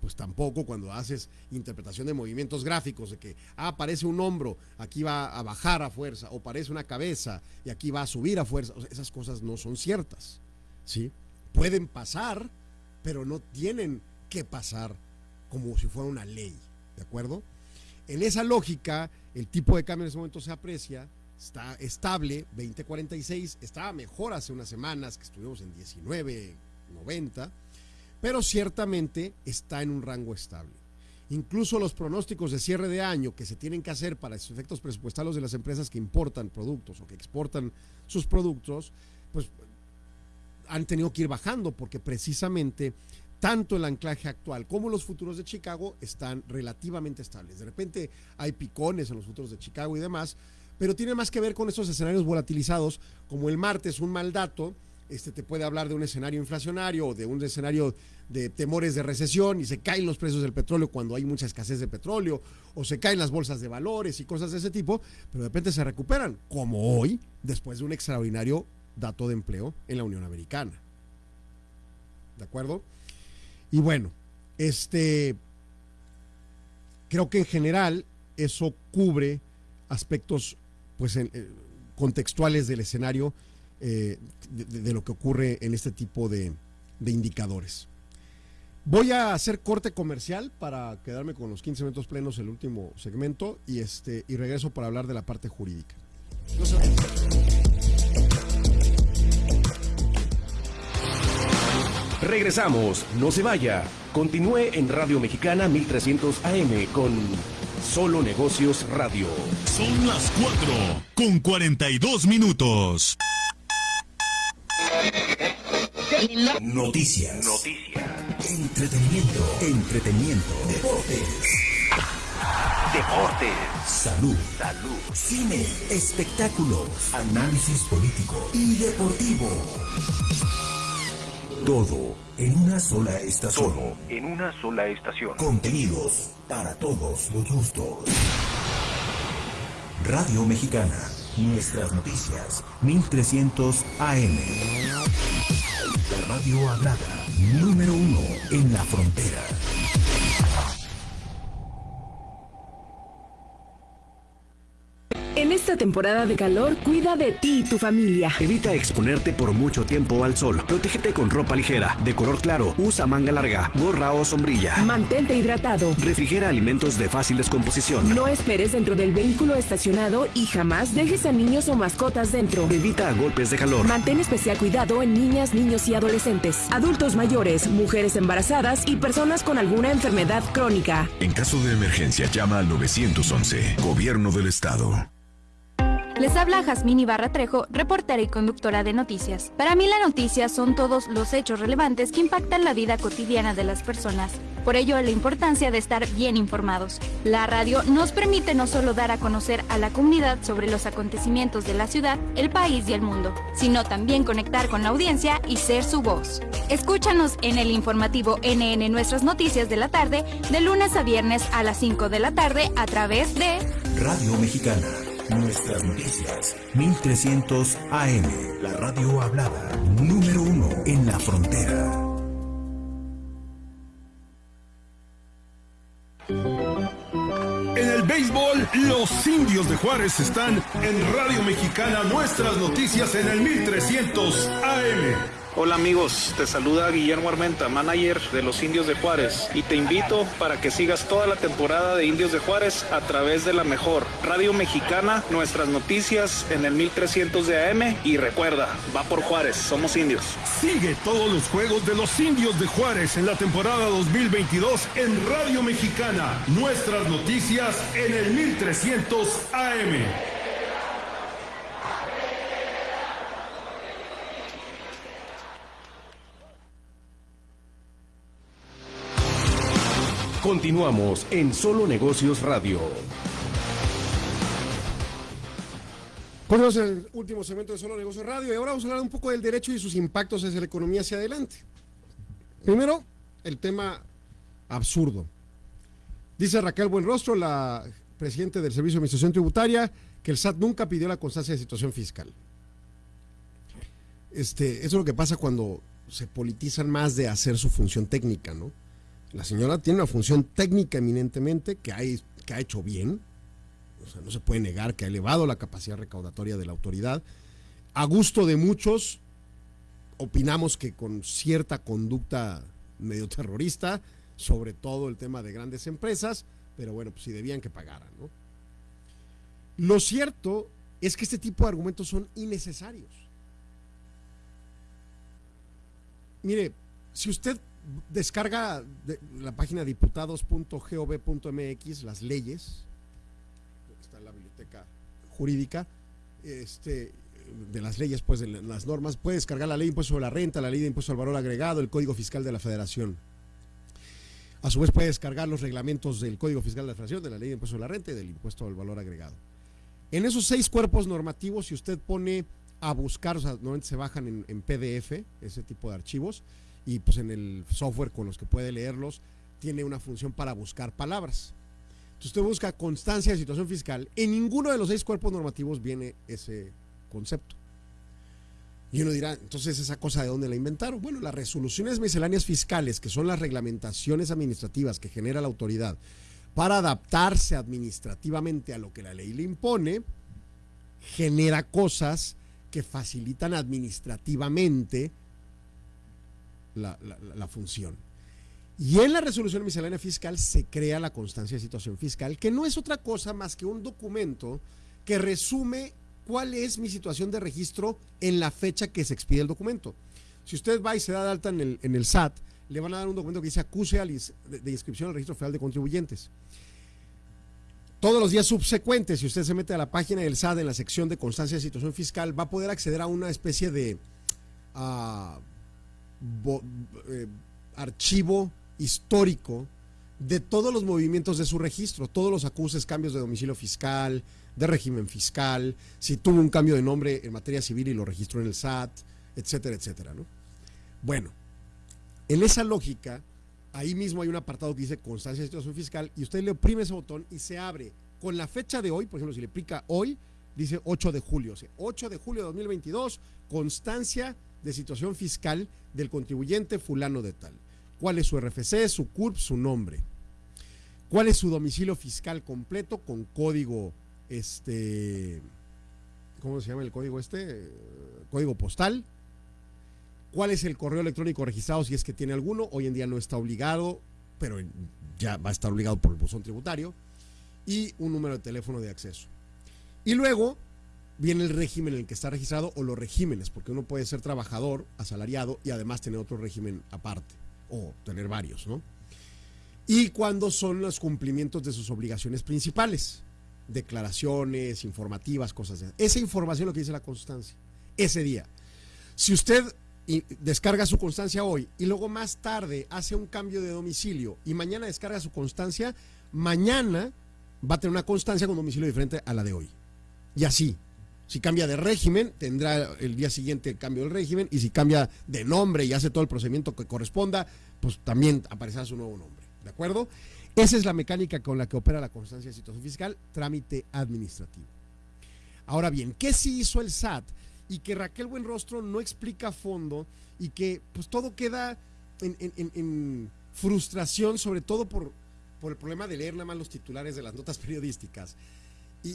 Pues tampoco cuando haces interpretación de movimientos gráficos de que ah, aparece un hombro, aquí va a bajar a fuerza, o parece una cabeza y aquí va a subir a fuerza. esas cosas no son ciertas. ¿sí? Pueden pasar, pero no tienen que pasar como si fuera una ley. ¿De acuerdo? En esa lógica, el tipo de cambio en ese momento se aprecia, está estable, 2046, estaba mejor hace unas semanas que estuvimos en 1990 pero ciertamente está en un rango estable. Incluso los pronósticos de cierre de año que se tienen que hacer para efectos presupuestales de las empresas que importan productos o que exportan sus productos, pues han tenido que ir bajando porque precisamente tanto el anclaje actual como los futuros de Chicago están relativamente estables. De repente hay picones en los futuros de Chicago y demás, pero tiene más que ver con esos escenarios volatilizados, como el martes un mal dato este, te puede hablar de un escenario inflacionario o de un escenario de temores de recesión y se caen los precios del petróleo cuando hay mucha escasez de petróleo o se caen las bolsas de valores y cosas de ese tipo, pero de repente se recuperan, como hoy, después de un extraordinario dato de empleo en la Unión Americana. ¿De acuerdo? Y bueno, este creo que en general eso cubre aspectos pues eh, contextuales del escenario eh, de, lo que ocurre en este tipo de, indicadores. Voy a hacer corte comercial para quedarme con los 15 minutos plenos el último segmento y este y regreso para hablar de la parte jurídica. Regresamos, no se vaya. Continúe en Radio Mexicana 1300 AM con Solo Negocios Radio. Son las 4 con 42 minutos. Noticias. Noticias. Entretenimiento. Entretenimiento. Deportes. Deportes. Salud. Salud. Cine. Espectáculos. Análisis político y deportivo. Todo en una sola estación. Todo en una sola estación. Contenidos para todos los gustos. Radio Mexicana Nuestras noticias, 1300 AM. Radio hablada, número uno en la frontera. Temporada de calor, cuida de ti y tu familia. Evita exponerte por mucho tiempo al sol. Protégete con ropa ligera, de color claro. Usa manga larga, gorra o sombrilla. Mantente hidratado. Refrigera alimentos de fácil descomposición. No esperes dentro del vehículo estacionado y jamás dejes a niños o mascotas dentro. Evita golpes de calor. Mantén especial cuidado en niñas, niños y adolescentes, adultos mayores, mujeres embarazadas y personas con alguna enfermedad crónica. En caso de emergencia, llama al 911, Gobierno del Estado. Les habla Jazmín Ibarra Trejo, reportera y conductora de noticias. Para mí la noticia son todos los hechos relevantes que impactan la vida cotidiana de las personas. Por ello, la importancia de estar bien informados. La radio nos permite no solo dar a conocer a la comunidad sobre los acontecimientos de la ciudad, el país y el mundo, sino también conectar con la audiencia y ser su voz. Escúchanos en el informativo NN Nuestras Noticias de la tarde, de lunes a viernes a las 5 de la tarde a través de Radio Mexicana Nuestras noticias, 1300 AM, la radio hablada, número uno en la frontera. En el béisbol, los indios de Juárez están en Radio Mexicana, nuestras noticias en el 1300 AM. Hola amigos, te saluda Guillermo Armenta, manager de los Indios de Juárez, y te invito para que sigas toda la temporada de Indios de Juárez a través de la mejor Radio Mexicana, nuestras noticias en el 1300 de AM y recuerda, va por Juárez, somos indios. Sigue todos los juegos de los Indios de Juárez en la temporada 2022 en Radio Mexicana, nuestras noticias en el 1300 AM. Continuamos en Solo Negocios Radio. Continuamos en el último segmento de Solo Negocios Radio y ahora vamos a hablar un poco del derecho y sus impactos hacia la economía hacia adelante. Primero, el tema absurdo. Dice Raquel Buenrostro, la presidenta del Servicio de Administración Tributaria, que el SAT nunca pidió la constancia de situación fiscal. Este, eso es lo que pasa cuando se politizan más de hacer su función técnica, ¿no? La señora tiene una función técnica eminentemente que, ha hecho bien. O sea, no se puede negar que ha elevado la capacidad recaudatoria de la autoridad. A gusto de muchos, opinamos que con cierta conducta medio terrorista, sobre todo el tema de grandes empresas, pero bueno, pues si debían que pagaran, ¿no? Lo cierto es que este tipo de argumentos son innecesarios. Mire, si usted descarga de la página diputados.gov.mx las leyes, está en la biblioteca jurídica, este, de las leyes, pues de las normas, puede descargar la ley de impuesto sobre la renta, la ley de impuesto al valor agregado, el código fiscal de la federación. A su vez puede descargar los reglamentos del código fiscal de la federación, de la ley de impuesto sobre la renta y del impuesto al valor agregado. En esos seis cuerpos normativos, si usted pone a buscar, o sea, normalmente se bajan en, en PDF ese tipo de archivos y pues en el software con los que puede leerlos tiene una función para buscar palabras. Entonces usted busca constancia de situación fiscal, en ninguno de los seis cuerpos normativos viene ese concepto. Y uno dirá, entonces esa cosa de dónde la inventaron. Bueno, las resoluciones misceláneas fiscales, que son las reglamentaciones administrativas que genera la autoridad para adaptarse administrativamente a lo que la ley le impone, genera cosas que facilitan administrativamente la, función. Y en la resolución miscelánea fiscal se crea la constancia de situación fiscal, que no es otra cosa más que un documento que resume cuál es mi situación de registro en la fecha que se expide el documento. Si usted va y se da de alta en el, en el SAT, le van a dar un documento que dice acuse de, inscripción al registro federal de contribuyentes. Todos los días subsecuentes, si usted se mete a la página del SAT en la sección de constancia de situación fiscal, va a poder acceder a una especie de uh, eh, archivo histórico de todos los movimientos de su registro, todos los acuses, cambios de domicilio fiscal, de régimen fiscal, si tuvo un cambio de nombre en materia civil y lo registró en el SAT, etcétera, etcétera, ¿no? Bueno, en esa lógica, ahí mismo hay un apartado que dice constancia de situación fiscal y usted le oprime ese botón y se abre con la fecha de hoy, por ejemplo, si le pica hoy, dice 8 de julio, o sea, 8 de julio de 2022, constancia de situación fiscal del contribuyente fulano de tal. ¿Cuál es su RFC, su CURP, su nombre? ¿Cuál es su domicilio fiscal completo con código este, ¿cómo se llama el código este? Código postal. ¿Cuál es el correo electrónico registrado si es que tiene alguno? Hoy en día no está obligado, pero ya va a estar obligado por el buzón tributario. Y un número de teléfono de acceso. Y luego viene el régimen en el que está registrado o los regímenes, porque uno puede ser trabajador, asalariado y además tener otro régimen aparte, o tener varios, ¿no? Y cuándo son los cumplimientos de sus obligaciones principales declaraciones informativas, cosas de Esa información es lo que dice la constancia, ese día. Si usted descarga su constancia hoy y luego más tarde hace un cambio de domicilio y mañana descarga su constancia, mañana va a tener una constancia con domicilio diferente a la de hoy. Y así. Si cambia de régimen, tendrá el día siguiente el cambio del régimen. Y si cambia de nombre y hace todo el procedimiento que corresponda, pues también aparecerá su nuevo nombre. ¿De acuerdo? Esa es la mecánica con la que opera la constancia de situación fiscal, trámite administrativo. Ahora bien, ¿qué sí hizo el SAT? Y que Raquel Buenrostro no explica a fondo y que pues todo queda en, en, frustración, sobre todo por, por, el problema de leer nada más los titulares de las notas periodísticas. Y,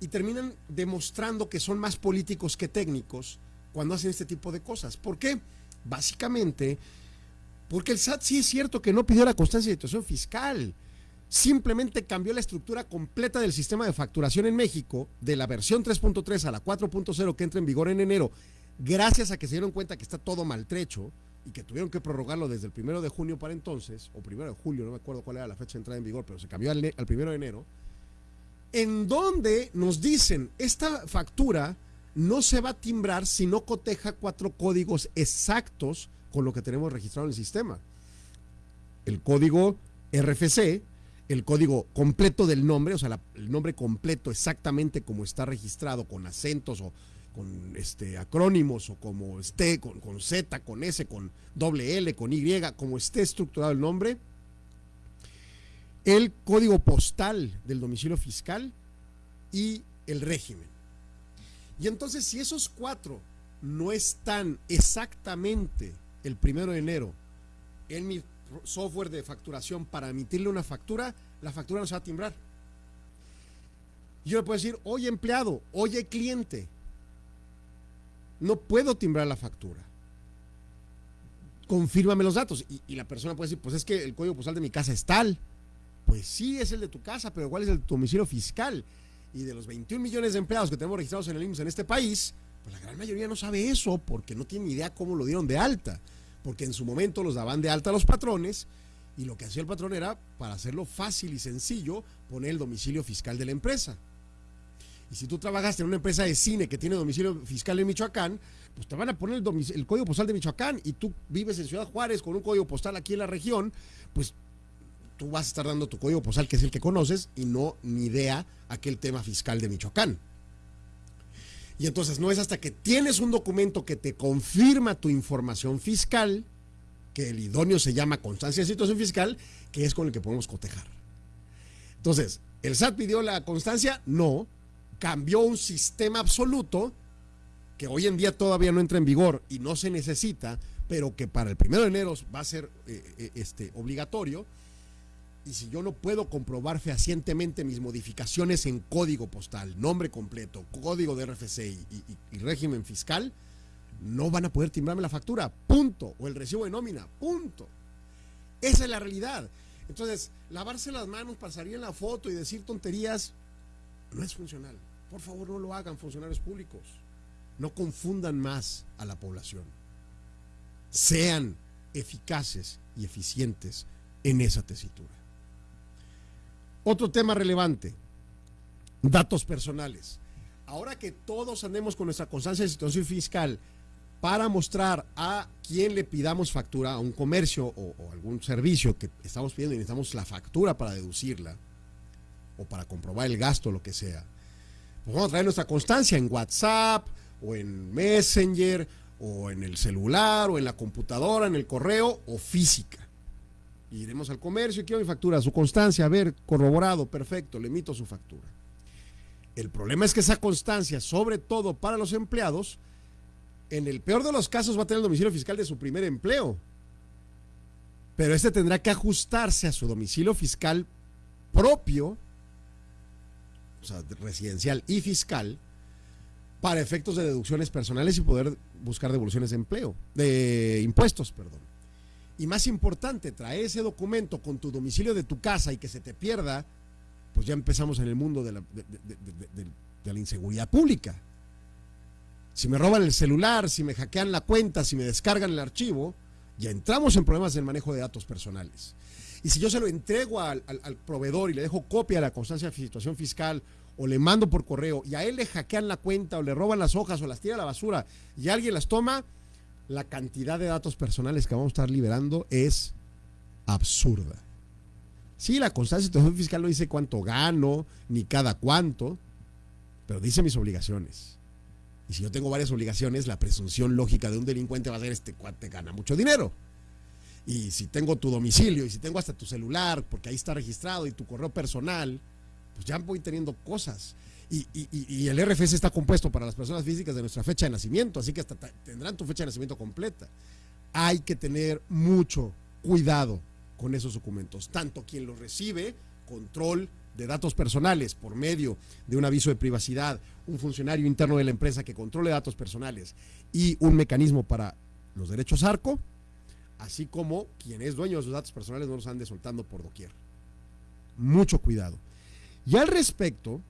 y terminan demostrando que son más políticos que técnicos cuando hacen este tipo de cosas. ¿Por qué? Básicamente porque el SAT sí es cierto que no pidió la constancia de situación fiscal. Simplemente cambió la estructura completa del sistema de facturación en México, de la versión 3.3 a la 4.0 que entra en vigor en enero, gracias a que se dieron cuenta que está todo maltrecho y que tuvieron que prorrogarlo desde el primero de junio para entonces, o primero de julio, no me acuerdo cuál era la fecha de entrada en vigor, pero se cambió al, al primero de enero, en donde nos dicen, esta factura no se va a timbrar si no coteja cuatro códigos exactos con lo que tenemos registrado en el sistema. El código RFC, el código completo del nombre, o sea, el nombre completo exactamente como está registrado, con acentos o con este, acrónimos o como esté, con, con Z, con S, con doble L, con Y, como esté estructurado el nombre. El código postal del domicilio fiscal y el régimen. Y entonces, si esos cuatro no están exactamente el primero de enero en mi software de facturación para emitirle una factura, la factura no se va a timbrar. Yo le puedo decir, oye empleado, oye cliente, no puedo timbrar la factura. Confírmame los datos. Y, y, la persona puede decir, pues es que el código postal de mi casa es tal. Pues sí, es el de tu casa, pero ¿cuál es el de tu domicilio fiscal? Y de los 21 millones de empleados que tenemos registrados en el IMSS en este país, pues la gran mayoría no sabe eso porque no tiene ni idea cómo lo dieron de alta. Porque en su momento los daban de alta a los patrones y lo que hacía el patrón era, para hacerlo fácil y sencillo, poner el domicilio fiscal de la empresa. Y si tú trabajaste en una empresa de cine que tiene domicilio fiscal en Michoacán, pues te van a poner el, el, código postal de Michoacán y tú vives en Ciudad Juárez con un código postal aquí en la región, pues tú vas a estar dando tu código postal que es el que conoces y no ni idea aquel tema fiscal de Michoacán. Y entonces no es hasta que tienes un documento que te confirma tu información fiscal, que el idóneo se llama constancia de situación fiscal, que es con el que podemos cotejar. Entonces, ¿el SAT pidió la constancia? No, cambió un sistema absoluto que hoy en día todavía no entra en vigor y no se necesita, pero que para el primero de enero va a ser eh, este, obligatorio. Y si yo no puedo comprobar fehacientemente mis modificaciones en código postal, nombre completo, código de RFC y, régimen fiscal, no van a poder timbrarme la factura, punto, o el recibo de nómina, punto. Esa es la realidad. Entonces, lavarse las manos para salir en la foto y decir tonterías no es funcional. Por favor, no lo hagan funcionarios públicos. No confundan más a la población. Sean eficaces y eficientes en esa tesitura. Otro tema relevante, datos personales. Ahora que todos andemos con nuestra constancia de situación fiscal para mostrar a quién le pidamos factura, a un comercio o, o algún servicio que estamos pidiendo y necesitamos la factura para deducirla, o para comprobar el gasto, lo que sea, pues vamos a traer nuestra constancia en WhatsApp o en Messenger o en el celular o en la computadora, en el correo o física. Iremos al comercio y quiero mi factura, su constancia, a ver, corroborado, perfecto, le emito su factura. El problema es que esa constancia, sobre todo para los empleados, en el peor de los casos va a tener el domicilio fiscal de su primer empleo. Pero este tendrá que ajustarse a su domicilio fiscal propio o sea, residencial y fiscal, para efectos de deducciones personales y poder buscar devoluciones de empleo, de impuestos, perdón. Y más importante, traer ese documento con tu domicilio de tu casa y que se te pierda, pues ya empezamos en el mundo de la, de, la inseguridad pública. Si me roban el celular, si me hackean la cuenta, si me descargan el archivo, ya entramos en problemas del manejo de datos personales. Y si yo se lo entrego al, al, al, proveedor y le dejo copia de la constancia de situación fiscal o le mando por correo y a él le hackean la cuenta o le roban las hojas o las tira a la basura y alguien las toma, la cantidad de datos personales que vamos a estar liberando es absurda. Sí, la constancia de fiscal no dice cuánto gano, ni cada cuánto, pero dice mis obligaciones. Y si yo tengo varias obligaciones, la presunción lógica de un delincuente va a ser este cuate gana mucho dinero y si tengo tu domicilio y si tengo hasta tu celular, porque ahí está registrado y tu correo personal, pues ya voy teniendo cosas. Y, y, el RFC está compuesto para las personas físicas de nuestra fecha de nacimiento, así que hasta tendrán tu fecha de nacimiento completa. Hay que tener mucho cuidado con esos documentos, tanto quien los recibe, control de datos personales por medio de un aviso de privacidad, un funcionario interno de la empresa que controle datos personales y un mecanismo para los derechos ARCO, así como quien es dueño de sus datos personales no los ande soltando por doquier. Mucho cuidado. Y al respecto,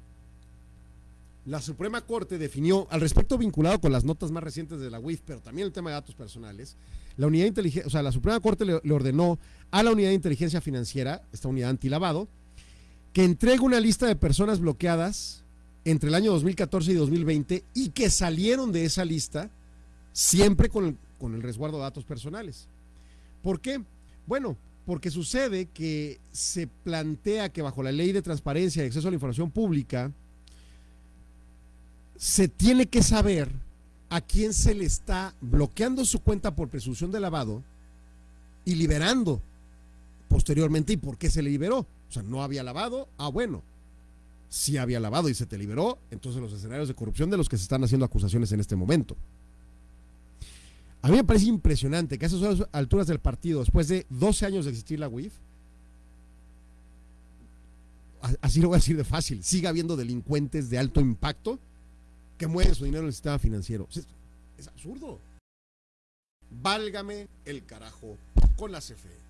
la Suprema Corte definió, al respecto vinculado con las notas más recientes de la UIF, pero también el tema de datos personales, la unidad inteligencia, o sea, la Suprema Corte le, le, ordenó a la unidad de inteligencia financiera, esta unidad antilavado, que entregue una lista de personas bloqueadas entre el año 2014 y 2020 y que salieron de esa lista siempre con el, con el resguardo de datos personales. ¿Por qué? Bueno, porque sucede que se plantea que bajo la ley de transparencia y acceso a la información pública se tiene que saber a quién se le está bloqueando su cuenta por presunción de lavado y liberando posteriormente y por qué se le liberó. O sea, no había lavado, ah bueno, sí había lavado y se te liberó, entonces los escenarios de corrupción de los que se están haciendo acusaciones en este momento. A mí me parece impresionante que a esas alturas del partido, después de 12 años de existir la UIF, así lo voy a decir de fácil, siga habiendo delincuentes de alto impacto que mueven su dinero en el sistema financiero. Es, absurdo. Válgame el carajo con la CFE.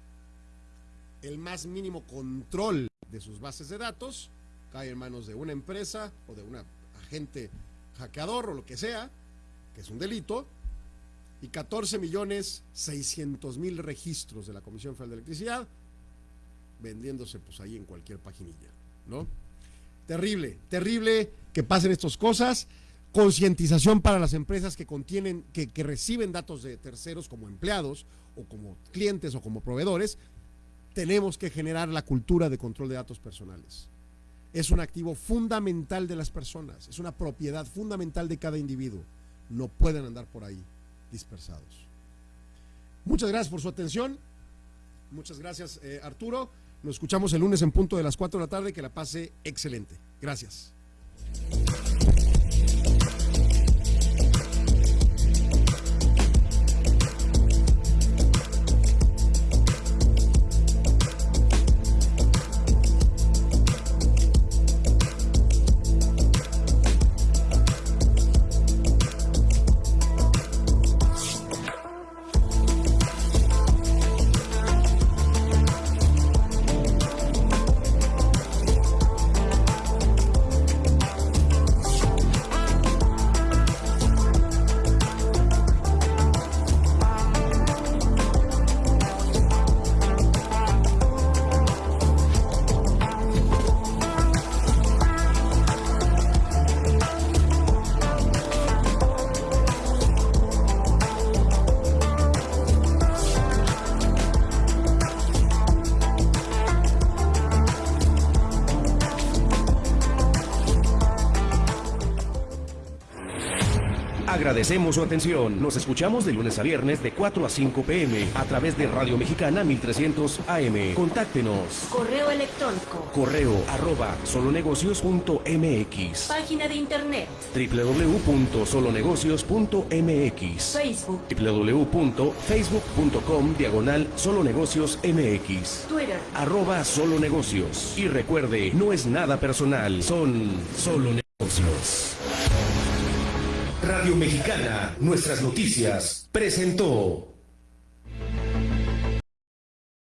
El más mínimo control de sus bases de datos cae en manos de una empresa o de un agente hackeador o lo que sea, que es un delito, y 14 millones 600 mil registros de la Comisión Federal de Electricidad vendiéndose pues ahí en cualquier paginilla, ¿no? Terrible, terrible que pasen estas cosas. Concientización para las empresas que contienen, que, reciben datos de terceros como empleados o como clientes o como proveedores. Tenemos que generar la cultura de control de datos personales. Es un activo fundamental de las personas, es una propiedad fundamental de cada individuo. No pueden andar por ahí dispersados. Muchas gracias por su atención. Muchas gracias, eh, Arturo. Nos escuchamos el lunes en punto de las 4 de la tarde. Que la pase excelente. Gracias. Agradecemos su atención. Nos escuchamos de lunes a viernes de 4 a 5 pm a través de Radio Mexicana 1300 AM. Contáctenos. Correo electrónico. Correo arroba solonegocios.mx. Página de internet. www.solonegocios.mx. Facebook. www.facebook.com diagonal solonegocios MX. Twitter. Arroba solonegocios. Y recuerde, no es nada personal, son solo negocios. Radio Mexicana, nuestras noticias, presentó.